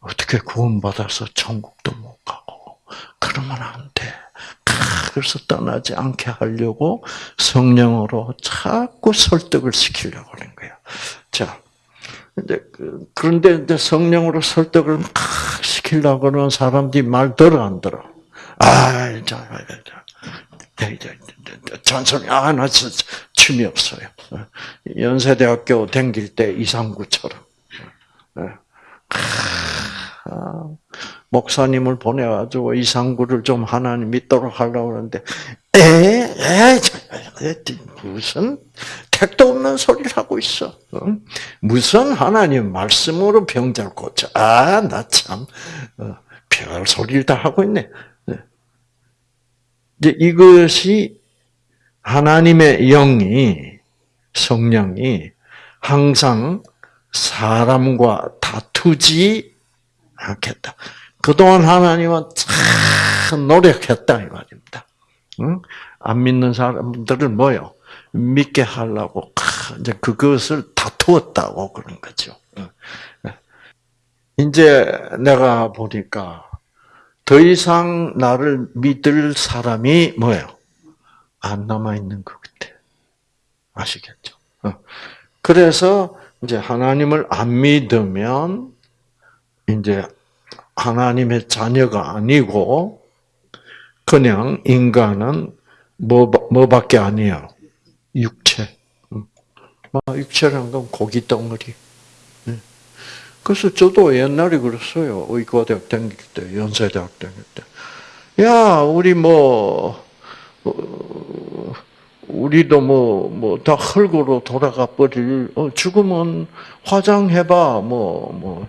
어떻게 구원받아서 천국도 못 가고 그러면 안 돼. 그래서 떠나지 않게 하려고 성령으로 자꾸 설득을 시키려고 하는 거야. 자, 이제 그, 그런데 이제 성령으로 설득을 막 시키려고 하는 사람들이 말 들어 안 들어. 아, 자, 잔소리, 아, 나 진짜 춤이 없어요. 연세대학교 댕길 때 이상구처럼. 아, 목사님을 보내가지고 이상구를 좀 하나님 믿도록 하려고 그러는데, 에, 에, 무슨 택도 없는 소리를 하고 있어. 무슨 하나님 말씀으로 병자를 고쳐. 아, 나 참, 어, 별 소리를 다 하고 있네. 네. 이제 이것이 하나님의 영이, 성령이 항상 사람과 다투지 않겠다. 그동안 하나님은 참 노력했다 이 말입니다. 응? 안 믿는 사람들을 뭐요? 믿게 하려고 이제 그것을 다투었다고 그런 거죠. 이제 내가 보니까 더 이상 나를 믿을 사람이 뭐예요? 안 남아 있는 것 같아. 아시겠죠? 그래서 이제 하나님을 안 믿으면 이제 하나님의 자녀가 아니고 그냥 인간은 뭐 뭐밖에 아니에요. 육체. 육체란 건 고기 덩어리. 그래서 저도 옛날에 그랬어요. 의과대학 다닐 때, 연세대학 다닐 때. 야, 우리 뭐, 어, 우리도 뭐, 뭐, 다 흙으로 돌아가 버릴, 어, 죽으면 화장해봐. 뭐, 뭐,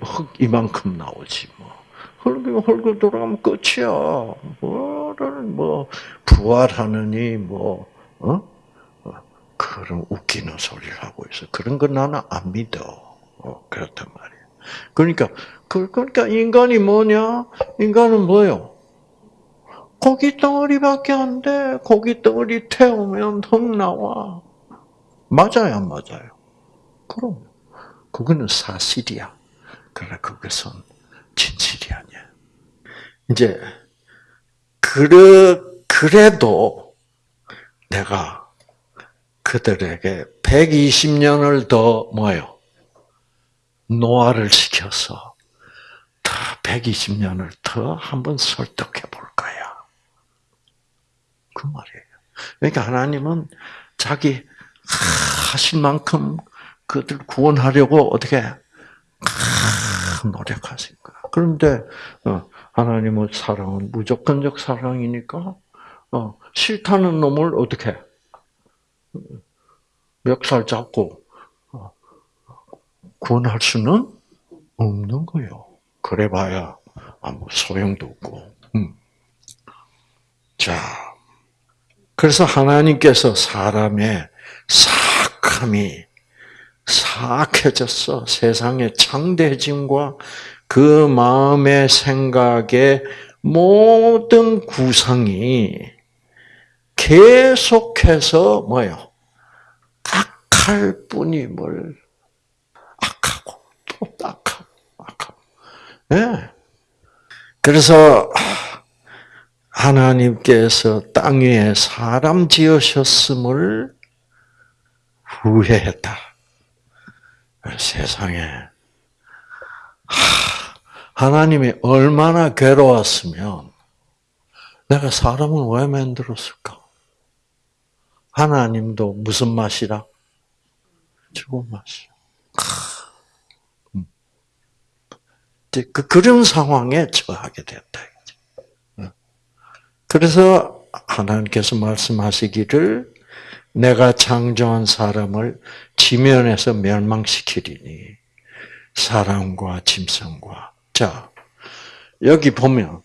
흙 이만큼 나오지, 뭐. 흙으로 돌아가면 끝이야. 뭐를, 뭐, 부활하느니, 뭐, 어? 그런 웃기는 소리를 하고 있어. 그런 건 나는 안 믿어. 어, 그렇단 말이야. 그러니까, 그, 그러니까 인간이 뭐냐? 인간은 뭐요? 고기 덩어리밖에 안 돼. 고기 덩어리 태우면 흙 나와. 맞아요, 안 맞아요? 그럼. 그거는 사실이야. 그러나 그것은 진실이 아니야. 이제, 그래, 그래도 내가 그들에게 120년을 더 뭐요? 노화를 시켜서 더 120년을 더 한번 설득해 볼 거야. 그 말이에요. 그러니까 하나님은 자기 하실 만큼 그들 구원하려고 어떻게 노력하신 거야. 그런데 어, 하나님의 사랑은 무조건적 사랑이니까 어, 싫다는 놈을 어떻게 멱살 잡고 어, 구원할 수는 없는 거예요. 그래봐야 아무 소용도 없고. 음. 자, 그래서 하나님께서 사람의 사악함이 사악해졌어. 세상의 창대짐과 그 마음의 생각의 모든 구성이 계속해서 뭐요? 악할 뿐임을 악하고 또 악하고 악하고. 예. 그래서 하나님께서 땅 위에 사람 지으셨음을 후회했다. 세상에 하나님이 얼마나 괴로웠으면 내가 사람을 왜 만들었을까? 하나님도 무슨 맛이라? 죽은 맛이야. 음. 그, 그런 상황에 처하게 됐다. 그래서 하나님께서 말씀하시기를 내가 창조한 사람을 지면에서 멸망시키리니 사람과 짐승과 자 여기 보면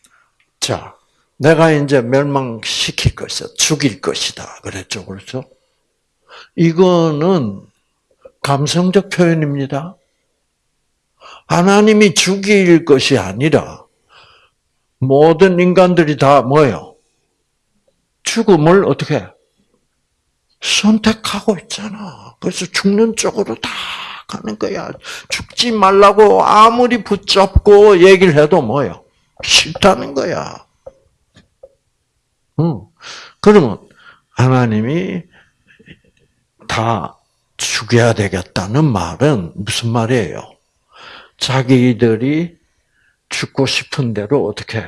자 내가 이제 멸망시킬 것이다 죽일 것이다 그랬죠 그렇죠 이거는 감성적 표현입니다 하나님이 죽일 것이 아니라 모든 인간들이 다 뭐예요 죽음을 어떻게 선택하고 있잖아. 그래서 죽는 쪽으로 다 가는 거야. 죽지 말라고 아무리 붙잡고 얘기를 해도 뭐요? 싫다는 거야. 응. 그러면 하나님이 다 죽여야 되겠다는 말은 무슨 말이에요? 자기들이 죽고 싶은 대로 어떻게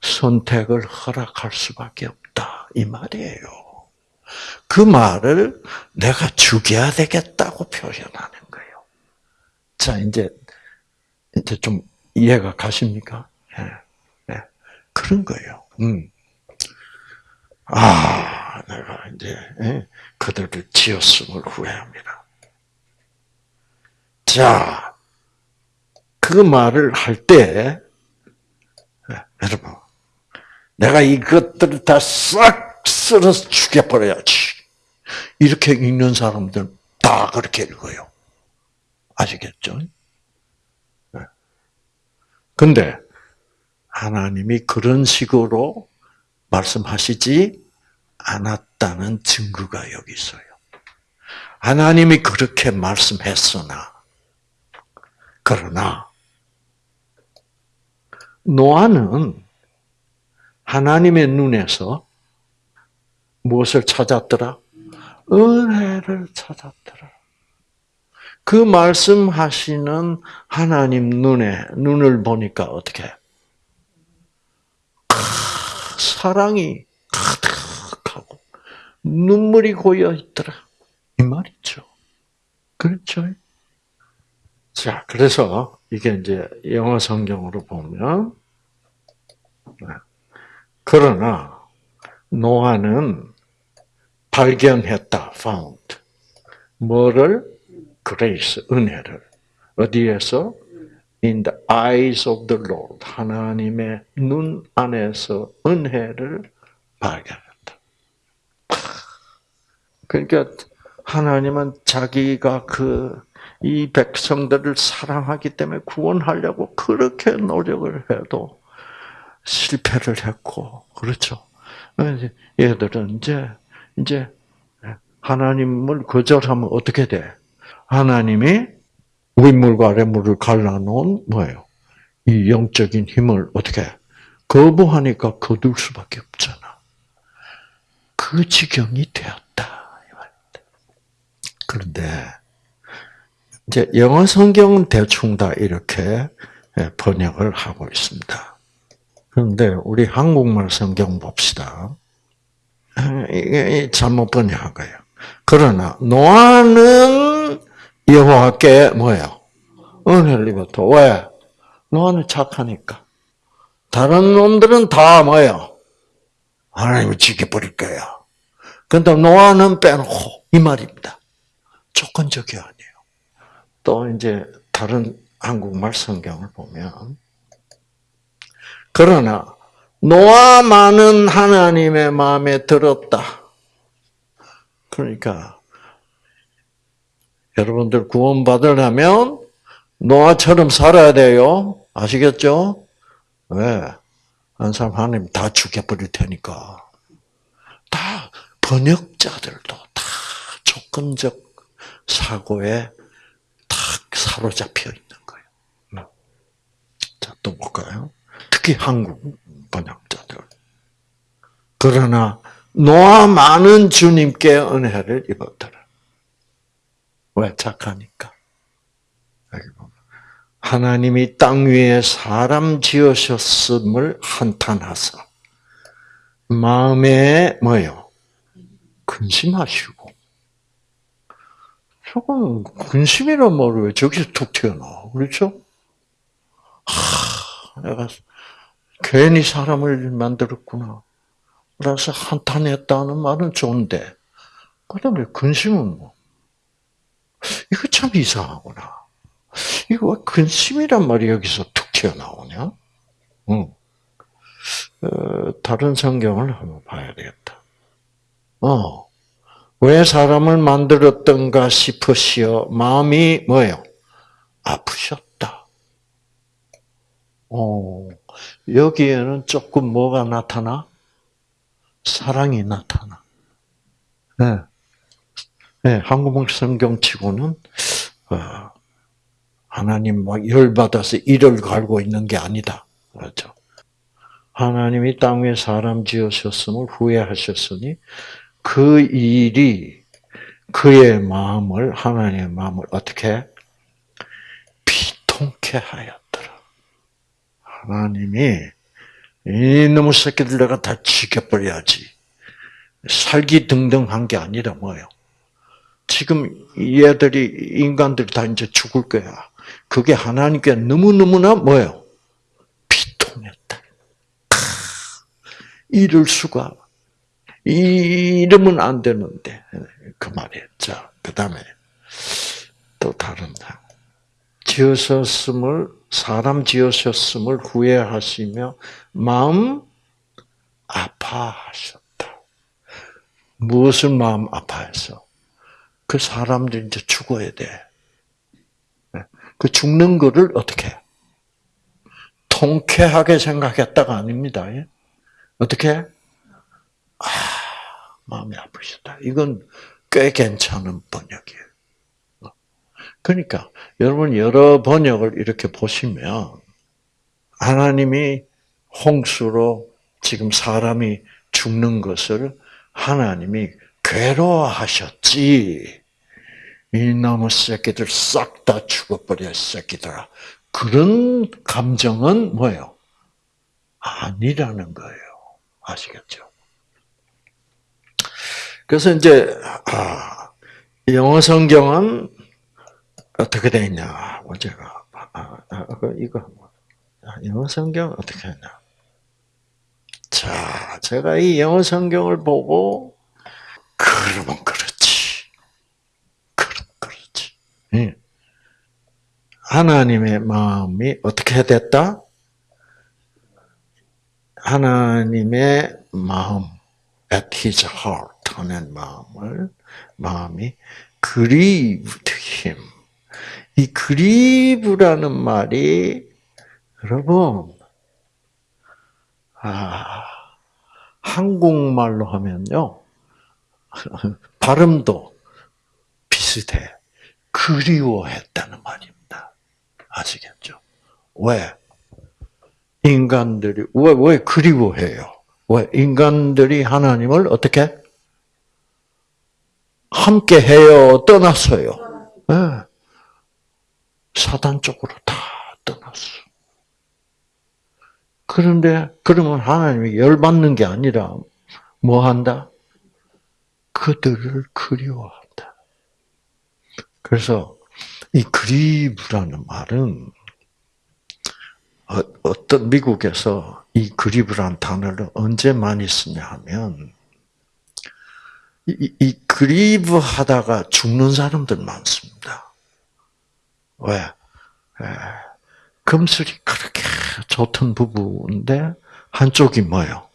선택을 허락할 수밖에 없다. 이 말이에요. 그 말을 내가 죽여야 되겠다고 표현하는 거예요. 자, 이제, 이제 좀 이해가 가십니까? 예, 예. 그런 거예요. 음. 아, 내가 이제 예, 그들을 지었음을 후회합니다. 자, 그 말을 할 때, 예, 여러분, 내가 이것들을 다 싹 쓸어서 죽여버려야지. 이렇게 읽는 사람들 다 그렇게 읽어요. 아시겠죠? 네. 근데 하나님이 그런 식으로 말씀하시지 않았다는 증거가 여기 있어요. 하나님이 그렇게 말씀했으나, 그러나, 노아는 하나님의 눈에서 무엇을 찾았더라? 은혜를 찾았더라. 그 말씀하시는 하나님 눈에 눈을 보니까 어떻게? 사랑이 가득하고 눈물이 고여 있더라. 이 말이죠. 그렇죠? 자, 그래서 이게 이제 영어 성경으로 보면 그러나 노아는 발견했다, found. 뭐를? grace, 은혜를. 어디에서? In the eyes of the Lord. 하나님의 눈 안에서 은혜를 발견했다. 그러니까 하나님은 자기가 그 이 백성들을 사랑하기 때문에 구원하려고 그렇게 노력을 해도 실패를 했고, 그렇죠. 얘들은 이제, 이제, 하나님을 거절하면 어떻게 돼? 하나님이 윗물과 아랫물을 갈라놓은 뭐예요? 이 영적인 힘을 어떻게 거부하니까 거둘 수밖에 없잖아. 그 지경이 되었다. 그런데 이제 영어 성경은 대충 다 이렇게 번역을 하고 있습니다. 그런데 우리 한국말 성경 봅시다. 이게 잘못 번역한 거예요. 그러나 노아는 여호와께 뭐예요? 은혜를 입었다. 왜? 노아는 착하니까. 다른 놈들은 다 뭐예요? 하나님을 지켜버릴 거야. 근데 노아는 빼놓고 이 말입니다. 조건적이 아니에요. 또 이제 다른 한국말 성경을 보면 그러나 노아만은 하나님의 마음에 들었다. 그러니까 여러분들 구원받으려면 노아처럼 살아야 돼요. 아시겠죠? 왜? 한 사람 하나님 다 죽여버릴 테니까. 다 번역자들도 다 조건적 사고에 딱 사로잡혀 있는 거예요. 자, 또 볼까요? 특히 한국 번역자들. 그러나 노아 많은 주님께 은혜를 입었더라. 왜 착하니까? 하나님이 땅 위에 사람 지으셨음을 한탄하사 마음에 뭐요? 근심하시고 조금 근심이란 말을 왜 저기서 툭 튀어나와 그렇죠? 하, 내가 괜히 사람을 만들었구나. 그래서 한탄했다는 말은 좋은데 그 다음에 근심은 뭐? 이거 참 이상하구나. 이거 왜 근심이란 말이 여기서 툭 튀어나오냐? 응. 어, 다른 성경을 한번 봐야 되겠다. 어, 왜 사람을 만들었던가 싶으시어 마음이 뭐예요? 아프셨다. 어, 여기에는 조금 뭐가 나타나? 사랑이 나타나. 네. 네, 한국말 성경치고는 어, 하나님 막 열받아서 이를 갈고 있는 게 아니다. 그렇죠? 하나님이 땅 위에 사람 지으셨음을 후회하셨으니 그 일이 그의 마음을 하나님의 마음을 어떻게 비통케 하였더라. 하나님이 이놈 새끼들 내가 다 죽여버려야지. 살기 등등한 게 아니라 뭐요 지금 얘들이 인간들이 다 이제 죽을 거야. 그게 하나님께 너무너무나 뭐요 비통했다. 이럴 수가 이러면 안 되는데 그 말이에요. 자, 그 다음에 또 다른 당. 지으셨음을 사람 지으셨음을 후회하시며 마음 아파하셨다. 무엇을 마음 아파해서 그 사람들이 이제 죽어야 돼. 그 죽는 거를 어떻게 통쾌하게 생각했다가 아닙니다. 예? 어떻게? 아, 마음이 아프시다. 이건 꽤 괜찮은 번역이에요. 그러니까 여러분 여러 번역을 이렇게 보시면 하나님이 홍수로 지금 사람이 죽는 것을 하나님이 괴로워하셨지. 이나무 새끼들 싹 다 죽어버려 새끼들아. 그런 감정은 뭐예요? 아니라는 거예요. 아시겠죠? 그래서 이제 아, 영어 성경은 어떻게 되어 있냐? 제가 아, 아, 이거 영어 성경 어떻게 했냐? 자, 제가 이 영어 성경을 보고 그러면 그렇지. 그럼 그렇지. 응. 하나님의 마음이 어떻게 됐다? 하나님의 마음, at his heart 하는 마음을 마음이 grieved him. 이 grieve라는 말이 여러분 아 한국말로 하면요 [laughs] 발음도 비슷해 그리워했다는 말입니다. 아시겠죠? 왜? 인간들이 왜, 왜 그리워해요? 왜 인간들이 하나님을 어떻게 함께 해요? 떠났어요. 네. 사단 쪽으로 다 떠났어. 그런데 그러면 하나님이 열받는 게 아니라 뭐 한다? 그들을 그리워한다. 그래서 이 그리브라는 말은 어, 어떤 미국에서 이 그리브라는 단어를 언제 많이 쓰냐 하면 이, 이 그리브 하다가 죽는 사람들 많습니다. 왜? 에, 금슬이 그렇게 좋던 부부인데 한쪽이 뭐예요?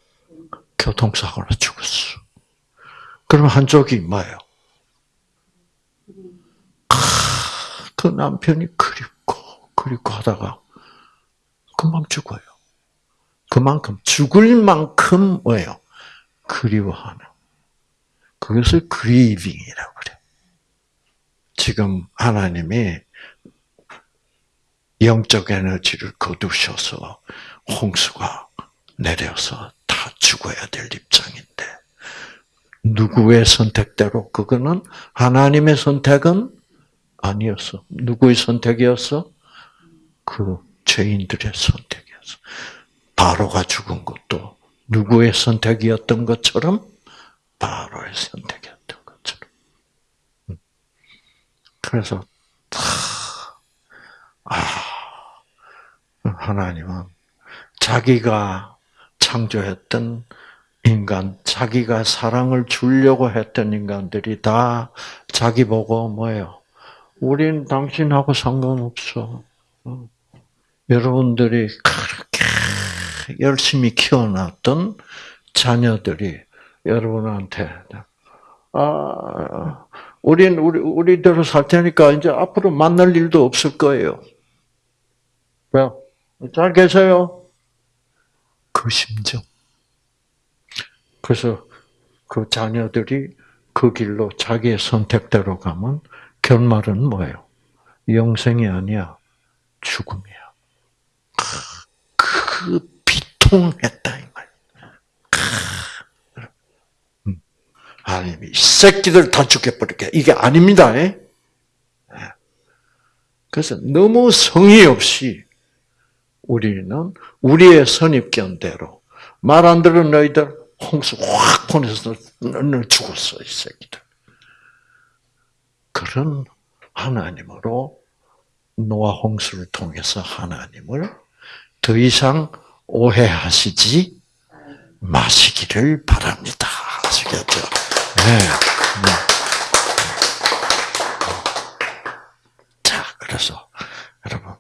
교통사고로 죽었어. 그럼 한쪽이 뭐예요? 그 남편이 그립고 그립고 하다가 금방 죽어요. 그만큼 죽을 만큼 뭐예요? 그리워하는. 그것을 그리빙이라고 그래. 지금 하나님이 영적 에너지를 거두셔서 홍수가 내려서 다 죽어야 될 입장인데 누구의 선택대로 그거는 하나님의 선택은 아니었어. 누구의 선택이었어? 그 죄인들의 선택이었어. 바로가 죽은 것도 누구의 선택이었던 것처럼 바로의 선택이었던 것처럼. 음. 그래서 아, 하나님은 자기가 창조했던 인간, 자기가 사랑을 주려고 했던 인간들이 다 자기 보고 뭐예요? 우린 당신하고 상관없어. 어. 여러분들이 그렇게 열심히 키워놨던 자녀들이 여러분한테 아, 우린 우리 우리대로 살 테니까 이제 앞으로 만날 일도 없을 거예요. 왜요? 잘 계세요? 그 심정. 그래서 그 자녀들이 그 길로 자기의 선택대로 가면 결말은 뭐예요? 영생이 아니야. 죽음이야. 그 비통했다 이 말. 음. 하나님이 새끼들 다 죽여버릴게. 이게 아닙니다. 예? 그래서 너무 성의 없이 우리는 우리의 선입견대로 말 안 들은 너희들 홍수 확 보내서 너는 죽었어 이 새끼들. 그런 하나님으로 노아 홍수를 통해서 하나님을 더 이상 오해하시지 마시기를 바랍니다. 아시겠죠? 네. 자, 그래서 여러분,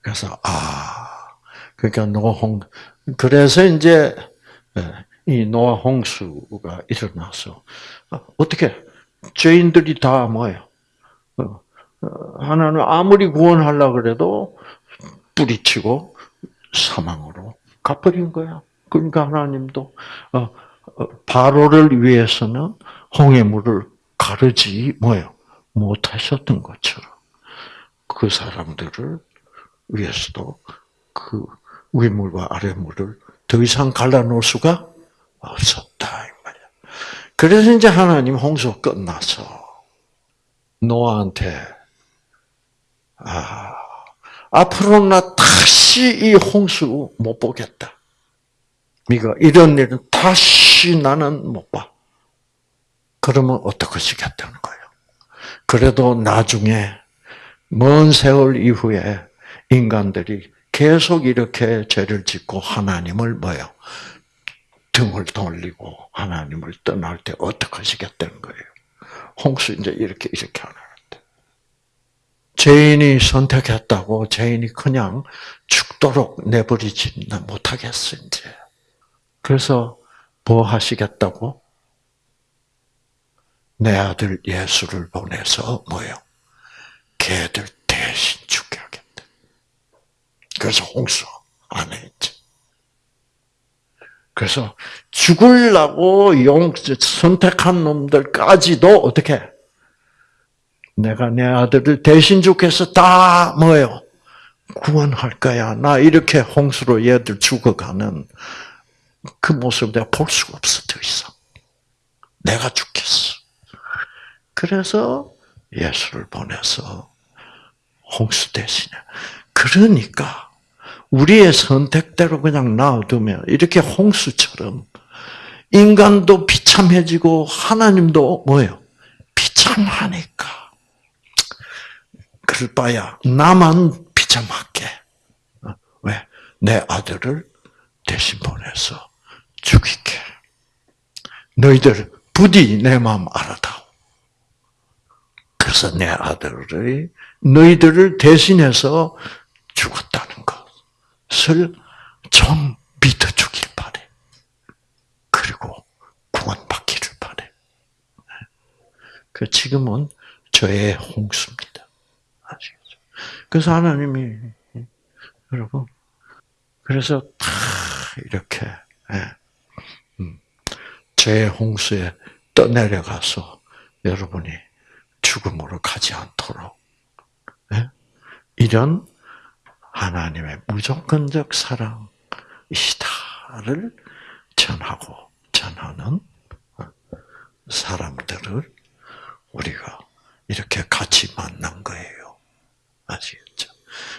그래서 아, 그러니까 노홍, 그래서 이제 예, 이 노아 홍수가 일어나서 어떻게 죄인들이 다 뭐예요? 어, 어, 하나는 아무리 구원하려 그래도 뿌리치고 사망으로 가버린 거야. 그러니까 하나님도 어, 바로를 위해서는 홍해 물을 가르지 뭐요 못하셨던 것처럼 그 사람들을 위해서도 그 위물과 아래물을 더 이상 갈라놓을 수가 없었다 이 말이야. 그래서 이제 하나님 홍수 끝나서 노아한테 아 앞으로 나 다시 이 홍수 못 보겠다. 네가 이런 일은 다시 나는 못 봐. 그러면 어떡하시겠다는 거예요. 그래도 나중에 먼 세월 이후에 인간들이 계속 이렇게 죄를 짓고 하나님을 뭐요? 등을 돌리고 하나님을 떠날 때 어떻게 하시겠다는 거예요. 홍수 이제 이렇게 이렇게 하는데 죄인이 선택했다고 죄인이 그냥 죽도록 내버리지 못하겠어 이제. 그래서 뭐 하시겠다고? 내 아들 예수를 보내서 뭐요? 개들 대신 죽게 하겠다. 그래서 홍수 안 했지. 그래서 죽을라고 용 선택한 놈들까지도 어떻게 내가 내 아들을 대신 죽겠어 다 뭐요 구원할 거야. 나 이렇게 홍수로 얘들 죽어가는 그 모습을 내가 볼 수가 없어 더 이상. 내가 죽겠어. 그래서 예수를 보내서 홍수 대신에. 그러니까 우리의 선택대로 그냥 놔두면 이렇게 홍수처럼 인간도 비참해지고 하나님도 뭐예요? 비참하니까. 그럴 바야 나만 비참하게. 어? 왜? 내 아들을 대신 보내서 죽이게. 너희들 부디 내 마음 알아다오. 그래서 내 아들이 너희들을 대신해서 죽었다는 것을 좀 믿어주길 바래. 그리고 구원받기를 바래. 그 지금은 저의 홍수입니다. 아시겠죠? 그래서 하나님이 여러분 그래서 다 이렇게 제 홍수에 떠내려가서 여러분이 죽음으로 가지 않도록 예? 이런 하나님의 무조건적 사랑이시다를 전하고 전하는 사람들을 우리가 이렇게 같이 만난 거예요. 아시겠죠?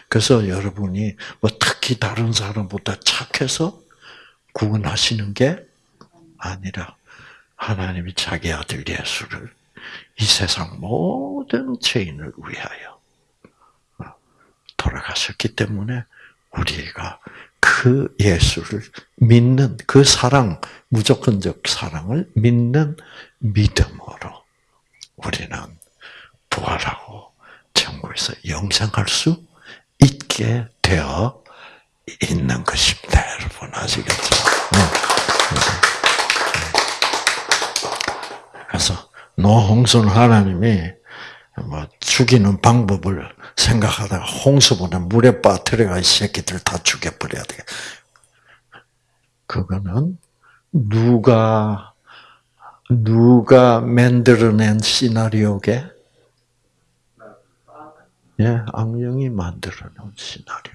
그래서 여러분이 뭐 특히 다른 사람보다 착해서 구원하시는 게 아니라 하나님이 자기 아들 예수를 이 세상 모든 죄인을 위하여 돌아가셨기 때문에 우리가 그 예수를 믿는 그 사랑, 무조건적 사랑을 믿는 믿음으로 우리는 부활하고 천국에서 영생할 수 있게 되어 있는 것입니다. 여러분 아시겠죠? 네. 그래서 노홍순 하나님이 뭐 죽이는 방법을 생각하다가 홍수보다 물에 빠뜨려가 이 새끼들 다 죽여버려야 돼. 그거는 누가 누가 만들어낸 시나리오게? 예, 악령이 만들어놓은 시나리오.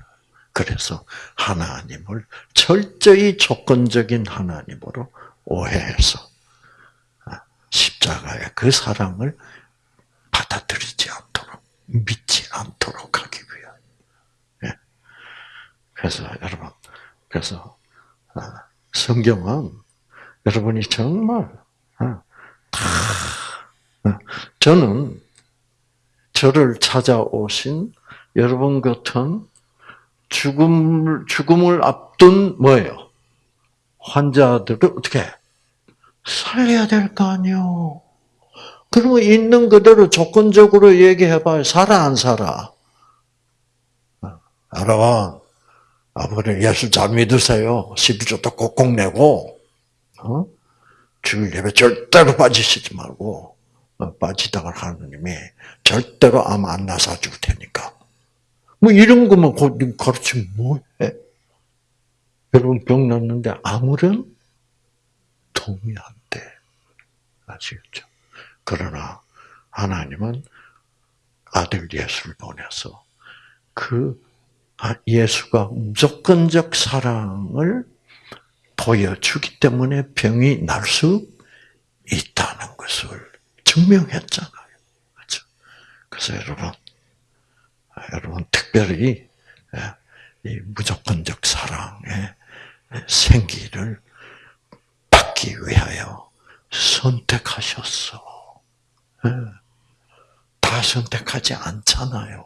그래서 하나님을 철저히 조건적인 하나님으로 오해해서 십자가의 그 사랑을 받아들이지 않도록 믿지 않도록 하기 위한. 예. 그래서 여러분, 그래서 아, 성경은 여러분이 정말 아, 다 아, 저는 저를 찾아오신 여러분 같은 죽음을 죽음을 앞둔 뭐예요? 환자들을 어떻게 살려야 될 거 아니요. 그러면 있는 그대로 조건적으로 얘기해봐요. 살아 안 살아? 여러분, 아버지 예수 잘 믿으세요. 12조도 꼭꼭 내고, 어? 주일 예배 절대로 빠지시지 말고, 어, 빠지다가 하느님이 절대로 암 안 나사 줄 테니까. 뭐 이런 거만 가르치면 뭐해? 여러분 병 났는데 아무런 도움이 안 돼. 아시겠죠? 그러나 하나님은 아들 예수를 보내서 그 아, 예수가 무조건적 사랑을 보여주기 때문에 병이 날 수 있다는 것을 증명했잖아요. 그렇죠? 그래서 여러분, 여러분 특별히 예, 이 무조건적 사랑의 생기를 받기 위하여 선택하셨어. 예. 다 선택하지 않잖아요.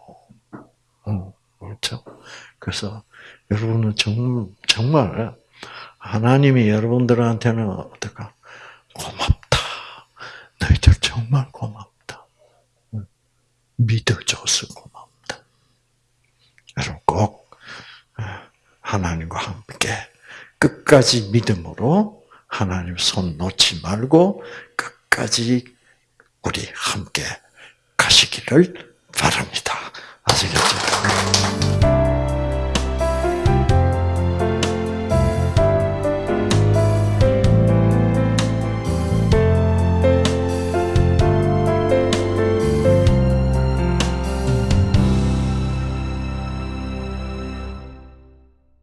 어, 그렇죠? 그래서 여러분은 정말, 정말 하나님이 여러분들한테는 어떨까? 고맙다. 너희들 정말 고맙다. 믿어줘서 고맙다. 여러분 꼭 하나님과 함께 끝까지 믿음으로 하나님 손 놓지 말고 끝까지 우리 함께 가시기를 바랍니다. 아시겠죠?